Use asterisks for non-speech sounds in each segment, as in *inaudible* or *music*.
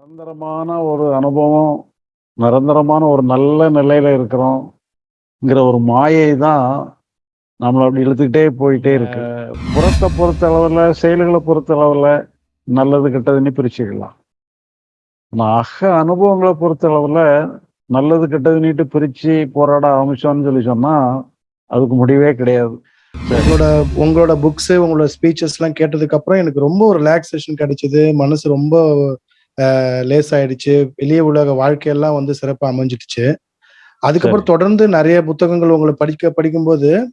நிரந்தரமான ஒரு அனுபவம், நிரந்தரமான ஒரு நல்ல நிலையில இருக்கிறோம்ங்கிற ஒரு மாயை தான் நம்மள அப்படி இழுத்துக்கிட்டே போயிட்டே இருக்கு. புறத்த பொறுத்த அளவுல, செயல்கள பொறுத்த அளவுல நல்லது, கெட்டதுன்னு பிரிச்சுக்கலாம். ஆனா அக அனுபவங்கள பொறுத்த அளவுல நல்லது, கெட்டதுன்னுட்டு பிரிச்சு போராட ஆரம்பிச்சோம்னு சொல்லி சொன்னா, அதுக்கு முடிவே கிடையாது. உங்களோட உங்களோட புக்ஸ், உங்களோட ஸ்பீச்சஸ்லாம் கேட்டதுக்கு அப்புறம் எனக்கு ரொம்ப ஒரு ரிலாக்சேஷன் கிடைச்சது. மனசு ரொம்ப லேசாயிடுச்சு. வெளிய உலக வாழ்க்கையெல்லாம் வந்து சிறப்பா அமைஞ்சிடுச்சு. அதுக்கப்புறம். தொடர்ந்து நெறைய புத்தகங்கள் உங்கள படிக்க படிக்கும்போது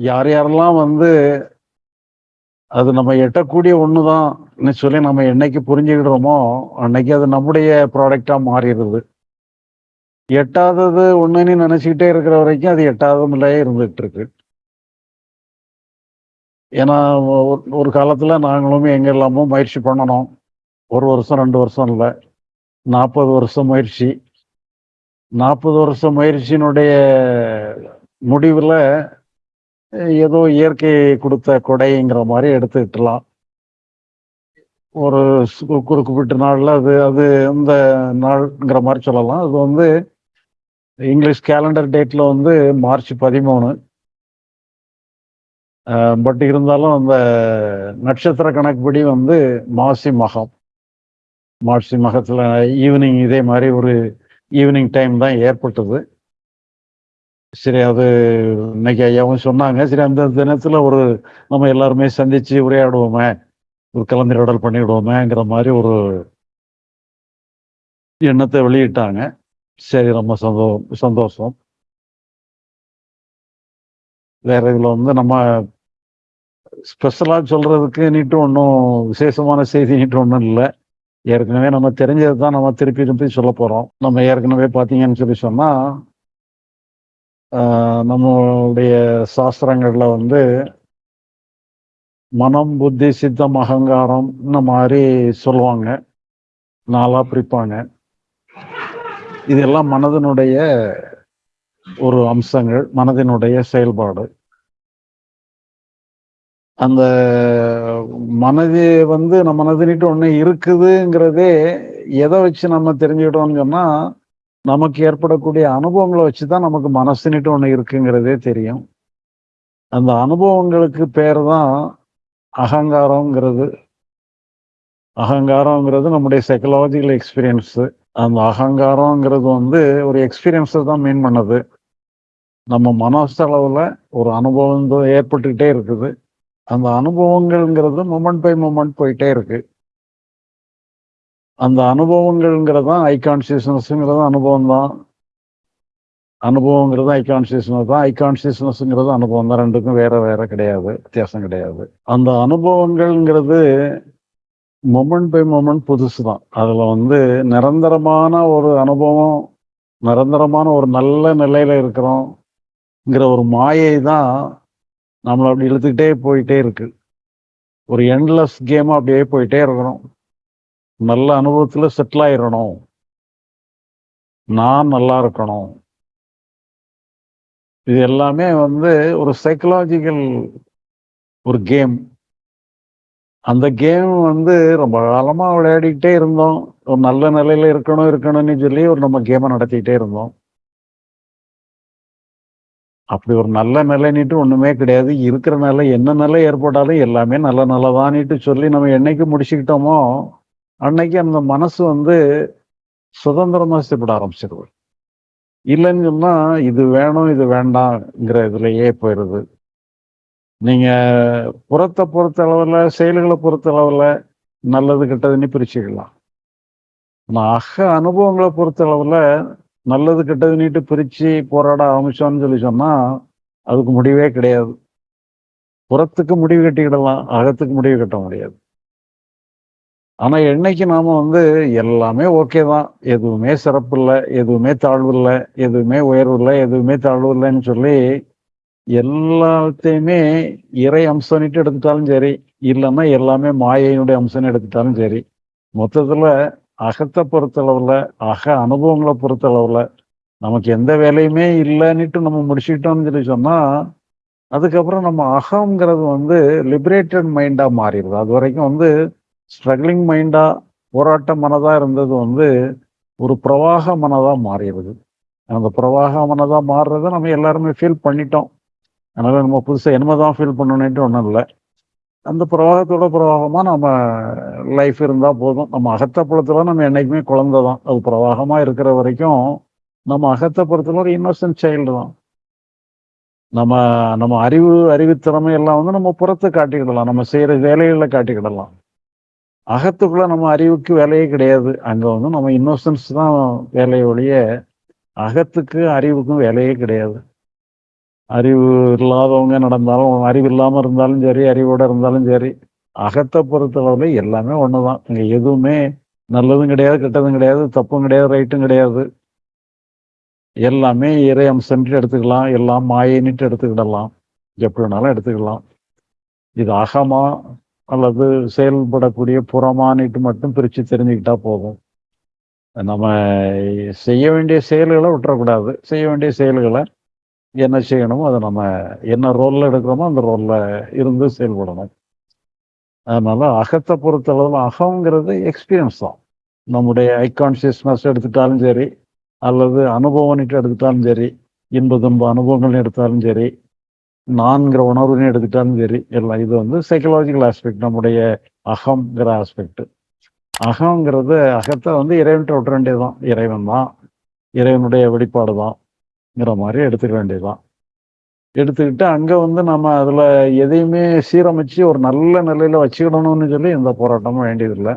யார் யாரெல்லாம் வந்து அது நம்ம எட்டக்கூடிய ஒண்ணுதான்னு சொல்லி நம்ம என்னைக்கு புரிஞ்சுக்கிடுறோமோ, அன்னைக்கு அது நம்முடைய ப்ராடக்டாக மாறிடுது எட்டாதது ஒன்றுன்னு நினச்சிக்கிட்டே இருக்கிற வரைக்கும் அது எட்டாததுலயே இருந்துகிட்டு இருக்கு. ஏன்னா, ஒரு காலத்தில் நாங்களும் எங்கே எல்லாமோ முயற்சி பண்ணணும் ஒரு வருஷம், ரெண்டு வருஷம் இல்லை நாற்பது வருஷம் முயற்சி. 40 வருஷம் முயற்சியினுடைய முடிவில் ஏதோ இயற்கை கொடுத்த கொடைங்கிற மாதிரி எடுத்துக்கிட்டலாம் ஒரு ஸ் குறிப்பிட்ட அது அது இந்த நாள்ங்கிற மாதிரி சொல்லலாம். அது வந்து இங்கிலீஷ் கேலண்டர் டேட்டில் வந்து மார்ச் பதிமூணு பட் இருந்தாலும் அந்த நட்சத்திர கணக்குப்படி வந்து மாசி மகம். மாசி மகத்தில் ஈவினிங் இதே மாதிரி ஒரு ஈவினிங் டைம் தான் ஏற்பட்டது. சரி அது இன்னைக்கு ஐயாவும் சொன்னாங்க. சரி அந்த தினத்துல ஒரு நம்ம எல்லாருமே சந்திச்சு உரையாடுவோமே! ஒரு கலந்துரையாடல் பண்ணிவிடுவோமேங்கிற மாதிரி ஒரு எண்ணத்தை வெளியிட்டாங்க. சரி ரொம்ப சந்தோ சந்தோஷம். வேற இதுல வந்து நம்ம ஸ்பெஷலா நீட்டு ஒன்றும் விசேஷமான செய்தி நீட்டு ஒன்றும் இல்ல. ஏற்கனவே நம்ம தெரிஞ்சது தான் நம்ம திருப்பி திருப்பி சொல்ல போறோம். நம்ம ஏற்கனவே பார்த்தீங்கன்னு சொல்லி சொன்னா நம்மளுடைய சாஸ்திரங்கள்ல வந்து மனம், புத்தி, சித்தம், அகங்காரம் இந்த மாதிரி சொல்லுவாங்க. நாளாக பிரிப்பாங்க. இதெல்லாம் மனதினுடைய ஒரு அம்சங்கள். மனதினுடைய செயல்பாடு. அந்த மனது வந்து நம்ம மனதுன்னிட்டு ஒண்ணு இருக்குதுங்கிறதே எதை வச்சு நம்ம தெரிஞ்சுக்கிட்டோம்னு சொன்னா, நமக்கு ஏற்படக்கூடிய அனுபவங்களை வச்சு தான் நமக்கு மனசுன்னுட்டு ஒன்று இருக்குங்கிறதே தெரியும். அந்த அனுபவங்களுக்கு பேர் தான் அகங்காரங்கிறது அகங்காரம்ங்கிறது நம்முடைய சைக்கலாஜிக்கல் எக்ஸ்பீரியன்ஸு அந்த அகங்காரங்கிறது வந்து ஒரு எக்ஸ்பீரியன்ஸை தான் மீன் பண்ணுது. நம்ம மனசளவில் ஒரு அனுபவம் ஏற்பட்டுக்கிட்டே இருக்குது. அந்த அனுபவங்கள்ங்கிறது மொமெண்ட் பை மொமெண்ட் போயிட்டே இருக்குது அந்த அனுபவங்கள்ங்கிறது தான் ஐ கான்சியஸ்னஸ்ங்கிறது அனுபவம் தான். அனுபவங்கிறது ஐ கான்சியஸ்னஸ் தான். ஐ கான்சியஸ்னஸ்ங்கிறது அனுபவம் தான். ரெண்டுக்கும் வேற வேற கிடையாது. வித்தியாசம் கிடையாது. அந்த அனுபவங்கள்ங்கிறது மொமெண்ட் பை மொமெண்ட் புதுசு தான். அதில் வந்து நிரந்தரமான ஒரு அனுபவம், நிரந்தரமான ஒரு நல்ல நிலையில் இருக்கிறோம்ங்கிற ஒரு மாயை தான் நம்மளை அப்படி இழுத்துக்கிட்டே போயிட்டே இருக்கு. ஒரு எண்ட்லெஸ் கேமாக அப்படியே போயிட்டே இருக்கிறோம் நல்ல அனுபவத்துல செட்டில் ஆயிரணும். நான் நல்லா இருக்கணும். இது எல்லாமே வந்து ஒரு சைக்காலஜிக்கல் ஒரு கேம். அந்த கேம் வந்து ரொம்ப காலமா விளையாடிக்கிட்டே இருந்தோம். ஒரு நல்ல நிலையில இருக்கணும், இருக்கணும்னு சொல்லி ஒரு நம்ம கேமை நடத்திக்கிட்டே இருந்தோம். அப்படி ஒரு நல்ல நிலைன்னுட்டு ஒண்ணுமே கிடையாது. இருக்கிற நிலை என்ன நிலை ஏற்பட்டாலும் எல்லாமே நல்ல நிலை சொல்லி நம்ம என்னைக்கு முடிச்சுக்கிட்டோமோ, அன்னைக்கு அந்த மனசு வந்து சுதந்திரமா செயல்பட ஆரம்பிச்சுருது. இல்லைன்னு சொன்னா, இது வேணும், இது வேண்டாம்ங்கிற இதுலயே போயிருது. நீங்க புறத்தை பொறுத்த அளவுல, செயல்களை பொறுத்த அளவுல நல்லது, கெட்டதுன்னு பிரிச்சுக்கலாம். ஆனா அக அனுபவங்களை பொறுத்த அளவுல நல்லது, கெட்டதுன்னுட்டு பிரிச்சு போராட ஆரம்பிச்சோம்னு சொல்லி சொன்னா, அதுக்கு முடிவே கிடையாது. புறத்துக்கு முடிவு கட்டிக்கிடலாம் அகத்துக்கு முடிவு கட்ட முடியாது ஆனால் என்னைக்கு நாம் வந்து எல்லாமே ஓகே தான். எதுவுமே சிறப்பு இல்லை எதுவுமே தாழ்வு இல்லை எதுவுமே உயர்வு இல்லை எதுவுமே தாழ்வு இல்லைன்னு சொல்லி எல்லாத்தையுமே இறை அம்சம்னுட்டு எடுத்துட்டாலும் சரி இல்லைன்னா எல்லாமே மாயையினுடைய அம்சம்னு எடுத்துட்டாலும் சரி மொத்தத்தில் அகத்தை பொறுத்தளவில் அக அனுபவங்களை பொறுத்தளவில் நமக்கு எந்த வேலையுமே இல்லைன்னுட்டு நம்ம முடிச்சுக்கிட்டோம்னு சொல்லி சொன்னால் அதுக்கப்புறம் நம்ம அகங்கிறது வந்து லிபரேட்டட் மைண்டாக மாறிடுது. அது வரைக்கும் வந்து ஸ்ட்ரகிளிங் மைண்டாக போராட்ட மனதாக இருந்தது வந்து ஒரு பிரவாக மனதாக மாறிடுது அந்த பிரவாக மனதாக மாறுறத நம்ம எல்லாருமே ஃபீல் பண்ணிட்டோம். அதனால் நம்ம புதுசாக என்னதான் ஃபீல் பண்ணணுன்ட்டு ஒன்றும் இல்லை. அந்த பிரவாகத்தோட பிரவாகமாக நம்ம லைஃப் இருந்தால் போதும். நம்ம அகத்தை நம்ம என்னைக்குமே குழந்தை தான். அது பிரவாகமாக இருக்கிற வரைக்கும் நம்ம அகத்தப்புறத்தில் ஒரு இன்னோசன்ட் சைல்டு தான். நம்ம நம்ம அறிவு அறிவுத்திறமை எல்லாம் வந்து நம்ம புறத்தை காட்டிக்கிடலாம். நம்ம செய்கிற வேலைகளில் காட்டிக்கிடலாம். அகத்துக்குள்ள நம்ம அறிவுக்கு வேலையே கிடையாது. அங்கே வந்து நம்ம இன்னோசன்ஸ் தான் வேலையொழிய அகத்துக்கு அறிவுக்கும் வேலையே கிடையாது. அறிவு இல்லாதவங்க நடந்தாலும் அறிவு இல்லாமல் இருந்தாலும் சரி அறிவோட இருந்தாலும் சரி அகத்தை பொறுத்தளவில் எல்லாமே ஒன்று தான் இங்கே எதுவுமே நல்லதும் கிடையாது கெட்டதும் கிடையாது தப்பும் கிடையாது ரைட்டும் கிடையாது. எல்லாமே இறை அம்சன்ட்டு எடுத்துக்கலாம் எல்லாம் மாயின்ட்டு எடுத்துக்கிடலாம். எப்படி வேணாலும் எடுத்துக்கலாம் இது அகமா அல்லது செயல்படக்கூடிய புறமானிட்டு மட்டும் பிரித்து தெரிஞ்சுக்கிட்டா போதும். நம்ம செய்ய வேண்டிய செயல்களை விட்டுறக்கூடாது. செய்ய வேண்டிய செயல்களை என்ன செய்யணுமோ அதை நம்ம என்ன ரோலில் எடுக்கிறோமோ அந்த ரோலில் இருந்து செயல்படணும். அதனால் அகத்தை பொறுத்தளவில் அகங்கிறது எக்ஸ்பீரியன்ஸ் தான். நம்முடைய ஐகான்சியஸ்னஸ் எடுத்துட்டாலும் சரி அல்லது அனுபவம்னுட்டு எடுத்துட்டாலும் சரி இன்ப துன்ப அனுபவங்கள் எடுத்தாலும் சரி நான்கிற உணர்வுன்னு எடுத்துட்டாலும் சரி எல்லாம் இது வந்து சைக்கலாஜிக்கல் ஆஸ்பெக்ட் நம்முடைய அகங்கிற ஆஸ்பெக்ட் அகங்கிறது அகத்தை வந்து இறைவன்ட்டு விட்டுற வேண்டியதுதான். இறைவன் தான். இறைவனுடைய வெளிப்பாடு தான்ங்கிற மாதிரி எடுத்துக்க வேண்டியதுதான். எடுத்துக்கிட்டு அங்கே வந்து நம்ம அதில் எதையுமே சீரமைச்சு ஒரு நல்ல நிலையில் வச்சுக்கணும்னு சொல்லி எந்த போராட்டமும் வேண்டியதில்லை.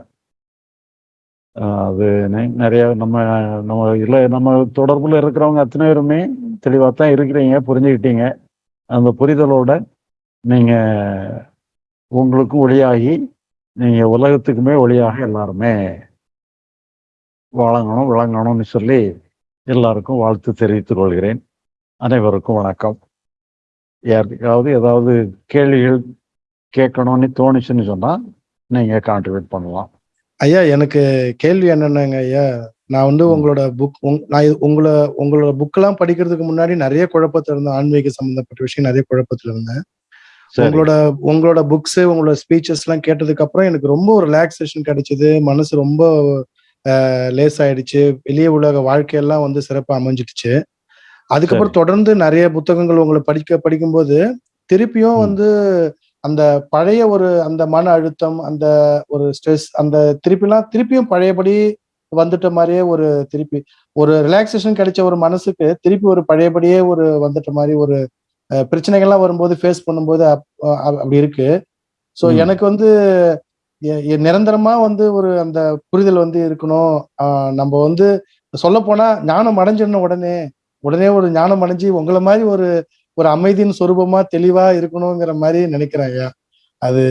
அது நிறைய நம்ம நம்ம இல்லை நம்ம தொடர்பில் இருக்கிறவங்க அத்தனை பேருமே தெளிவாக தான் இருக்கிறீங்க புரிஞ்சுக்கிட்டீங்க. அந்த புரிதலோட நீங்கள் உங்களுக்கும் ஒளியாகி நீங்கள் உலகத்துக்குமே ஒளியாக எல்லாருமே வழங்கணும் விளங்கணும்னு சொல்லி எல்லாருக்கும் வாழ்த்து தெரிவித்துக் கொள்கிறேன். அனைவருக்கும் வணக்கம். யாருக்காவது ஏதாவது கேள்விகள் கேட்கணும்னு தோணுச்சுன்னு சொன்னால் நீங்கள் கான்ட்ரிபியூட் பண்ணலாம். ஐயா எனக்கு கேள்வி என்னென்னங்க ஐயா? நான் வந்து உங்களோட புக் நான் உங்களை உங்களோட புக்கெல்லாம் படிக்கிறதுக்கு முன்னாடி நிறைய குழப்பத்தில் இருந்தேன். ஆன்மீக சம்பந்தப்பட்ட விஷயம் நிறைய குழப்பத்தில் இருந்தேன். உங்களோட உங்களோட புக்ஸ் உங்களோட ஸ்பீச்சஸ் எல்லாம் கேட்டதுக்கு அப்புறம் எனக்கு ரொம்ப ஒரு ரிலாக்ஸேஷன் கிடைச்சது. மனசு ரொம்ப லேஸ் ஆயிடுச்சு. வெளிய உலக வாழ்க்கையெல்லாம் வந்து சிறப்பா அமைஞ்சிடுச்சு. அதுக்கப்புறம் தொடர்ந்து நிறைய புத்தகங்கள் உங்களை படிக்க படிக்கும்போது திருப்பியும் வந்து அந்த பழைய ஒரு அந்த மன அழுத்தம் அந்த ஒரு ஸ்ட்ரெஸ் அந்த திருப்பிலாம் திருப்பியும் பழையபடி வந்துட்ட மாதிரியே ஒரு திருப்பி ஒரு ரிலாக்ஸேஷன் கிடைச்ச ஒரு மனசுக்கு திருப்பி ஒரு பழையபடியே ஒரு வந்துட்ட மாதிரி ஒரு பிரச்சனைகள்லாம் வரும்போது ஃபேஸ் பண்ணும்போது அப்படி இருக்கு. ஸோ எனக்கு வந்து நிரந்தரமா வந்து ஒரு அந்த புரிதல் வந்து இருக்கணும். நம்ம வந்து சொல்ல போனா ஞானம் அடைஞ்சிடணும் உடனே. உடனே ஒரு ஞானம் அடைஞ்சு உங்களை மாதிரி ஒரு ஒரு அமைதியின் சொரூபமா தெளிவா இருக்கணுங்கிற மாதிரி நினைக்கிறேன் ஐயா. அது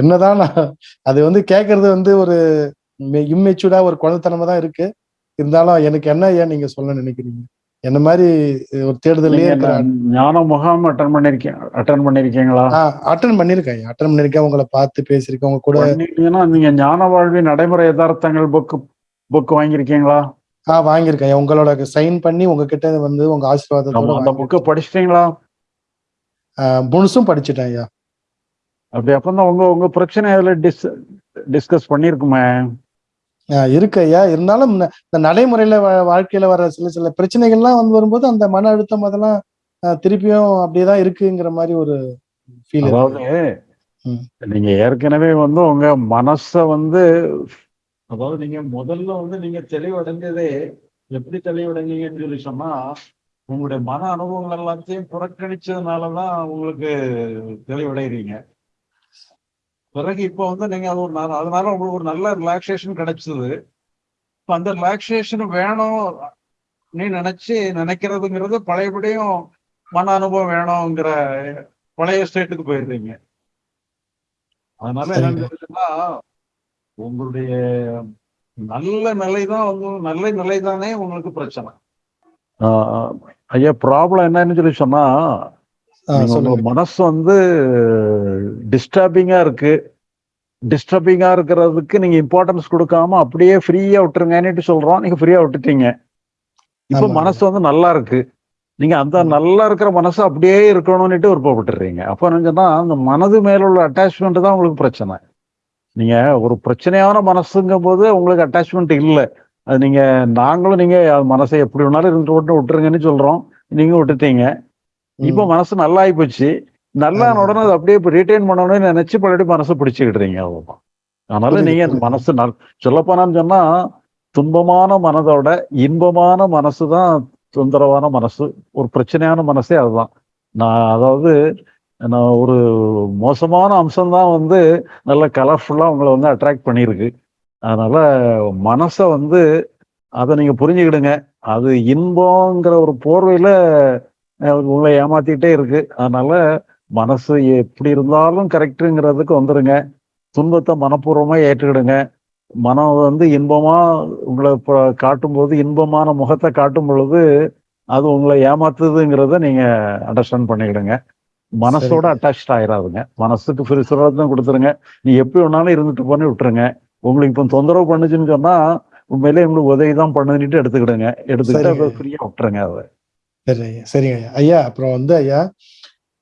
என்னதான் அது வந்து கேட்கறது வந்து ஒரு இம்மெச்சூர்டா ஒரு குழந்தைத்தனமா தான் இருக்கு. இருந்தாலும் எனக்கு என்ன ஐயா நீங்க சொல்ல நினைக்கிறீங்க? என்ன மாதிரி ஒரு தேடுதலே ஞான முகாம் அட்டன் பண்ணிருக்கேன். அட்டன் பண்ணிருக்கீங்களா? அட்டன் பண்ணிருக்கேன். அட்டன் பண்ணிருக்கேன். உங்களை பார்த்து பேசியிருக்கேன். உங்க கூட நீங்க ஞான வாழ்வின் நடைமுறை யதார்த்தங்கள் புக் புக் வாங்கியிருக்கீங்களா? ஆ வாங்கியிருக்கேன். உங்களோட சைன் பண்ணி உங்ககிட்ட வந்து உங்க ஆசீர்வாதத்தோட அந்த புக்கை படிச்சிட்டீங்களா? முழுசும் படிச்சுட்டேன் ஐயா. அப்படி அப்பதான் உங்க உங்க பிரச்சனை அதுல டிஸ் டிஸ்கஸ் பண்ணிருக்குமே இருக்கு ஐயா. இருந்தாலும் இந்த நடைமுறையில வாழ்க்கையில வர சில சில பிரச்சனைகள்லாம் வந்து வரும்போது அந்த மன அழுத்தம் அதெல்லாம் திருப்பியும் அப்படியேதான் இருக்குங்கிற மாதிரி ஒரு ஃபீல் அதாவது நீங்க ஏற்கனவே வந்து உங்க மனச வந்து அதாவது நீங்க முதல்ல வந்து நீங்க தெளிவடைஞ்சதே எப்படி தெளிவடைஞ்சீங்கன்னு சொல்லி சொன்னா உங்களுடைய மன அனுபவங்கள் எல்லாத்தையும் புறக்கணிச்சதுனாலதான் உங்களுக்கு தெளிவடைகிறீங்க பிறகு இப்போ வந்து நீங்க அது ஒரு அதனால உங்களுக்கு ஒரு நல்ல ரிலாக்ஸேஷன் கிடைச்சது. இப்போ அந்த ரிலாக்ஸேஷன் வேணும் நீ நினைச்சு நினைக்கிறதுங்கிறது பழையபடியும் மன அனுபவம் வேணுங்கிற பழைய ஸ்டேட்டுக்கு போயிடுறீங்க. அதனால. என்னன்னு உங்களுடைய நல்ல நிலை தான் வந்து நல்ல நிலை தானே உங்களுக்கு பிரச்சனை. ஐயா ப்ராப்ளம் என்னன்னு சொல்லி சொன்னா மனசு வந்து டிஸ்டர்பிங்கா இருக்கு. டிஸ்டர்பிங்கா இருக்கிறதுக்கு நீங்க இம்பார்ட்டன்ஸ் கொடுக்காம அப்படியே ஃப்ரீயா விட்டுருங்கன்னு சொல்றோம். நீங்க ஃப்ரீயா விட்டுட்டீங்க. இப்ப. மனசு வந்து நல்லா இருக்கு. நீங்க அந்த. நல்லா இருக்கிற மனசு அப்படியே இருக்கணும்னுட்டு விருப்பப்பட்டுறீங்க. அப்ப என்னன்னா அந்த மனது மேல உள்ள அட்டாச்மெண்ட் தான் உங்களுக்கு பிரச்சனை. நீங்க ஒரு பிரச்சனையான மனசுங்கும் போது உங்களுக்கு அட்டாச்மெண்ட் இல்லை. அது நீங்க நாங்களும் நீங்க மனசை எப்படி வேணாலும் இருந்து விட்டு விட்டுருங்கன்னு சொல்றோம். நீங்க விட்டுட்டீங்க. இப்ப. மனசு நல்லா ஆயிப்போச்சு நல்லா. உடனே அதை அப்படியே ரிட்டைன் பண்ணணும்னு நினைச்சு பழைய மனசை பிடிச்சுக்கிடுறீங்க அவ்வளவுதான் அதனால நீங்க. மனசு நல் சொல்லப்போனான்னு சொன்னா துன்பமான மனதோட இன்பமான மனசு தான் தொந்தரவான மனசு ஒரு பிரச்சனையான மனசே அதுதான் நான் அதாவது நான் ஒரு மோசமான அம்சம் தான் வந்து நல்ல கலர்ஃபுல்லா உங்களை வந்து அட்ராக்ட் பண்ணியிருக்கு அதனால மனசை வந்து அதை நீங்க புரிஞ்சுக்கிடுங்க அது இன்பங்கிற ஒரு போர்வையில உங்களை ஏமாத்திட்டே இருக்கு. அதனால மனசு எப்படி இருந்தாலும் கரெக்டுங்கிறதுக்கு வந்துருங்க. துன்பத்தை மனப்பூர்வமா ஏற்றுக்கிடுங்க. மனம் வந்து இன்பமா உங்களை காட்டும்போது இன்பமான முகத்தை காட்டும் பொழுது அது உங்களை ஏமாத்துதுங்கிறத நீங்க அண்டர்ஸ்டாண்ட் பண்ணிக்கிடுங்க. மனசோட. அட்டாச் ஆயிராதுங்க. மனசுக்கு ஃப்ரீ கொடுத்துருங்க. நீ எப்படி வேணாலும் இருந்துட்டு போன்னு விட்டுருங்க. உங்களுக்கு இப்போ தொந்தரவு பண்ணுச்சுன்னு சொன்னா உண்மையிலே உங்களுக்கு உதவி தான் பண்ணுன்னுட்டு எடுத்துக்கிடுங்க. எடுத்துக்கிட்டு அதை. ஃப்ரீயா விட்டுருங்க அதை. சரி ஐயா சரிங்க ஐயா. ஐயா அப்புறம் வந்து ஐயா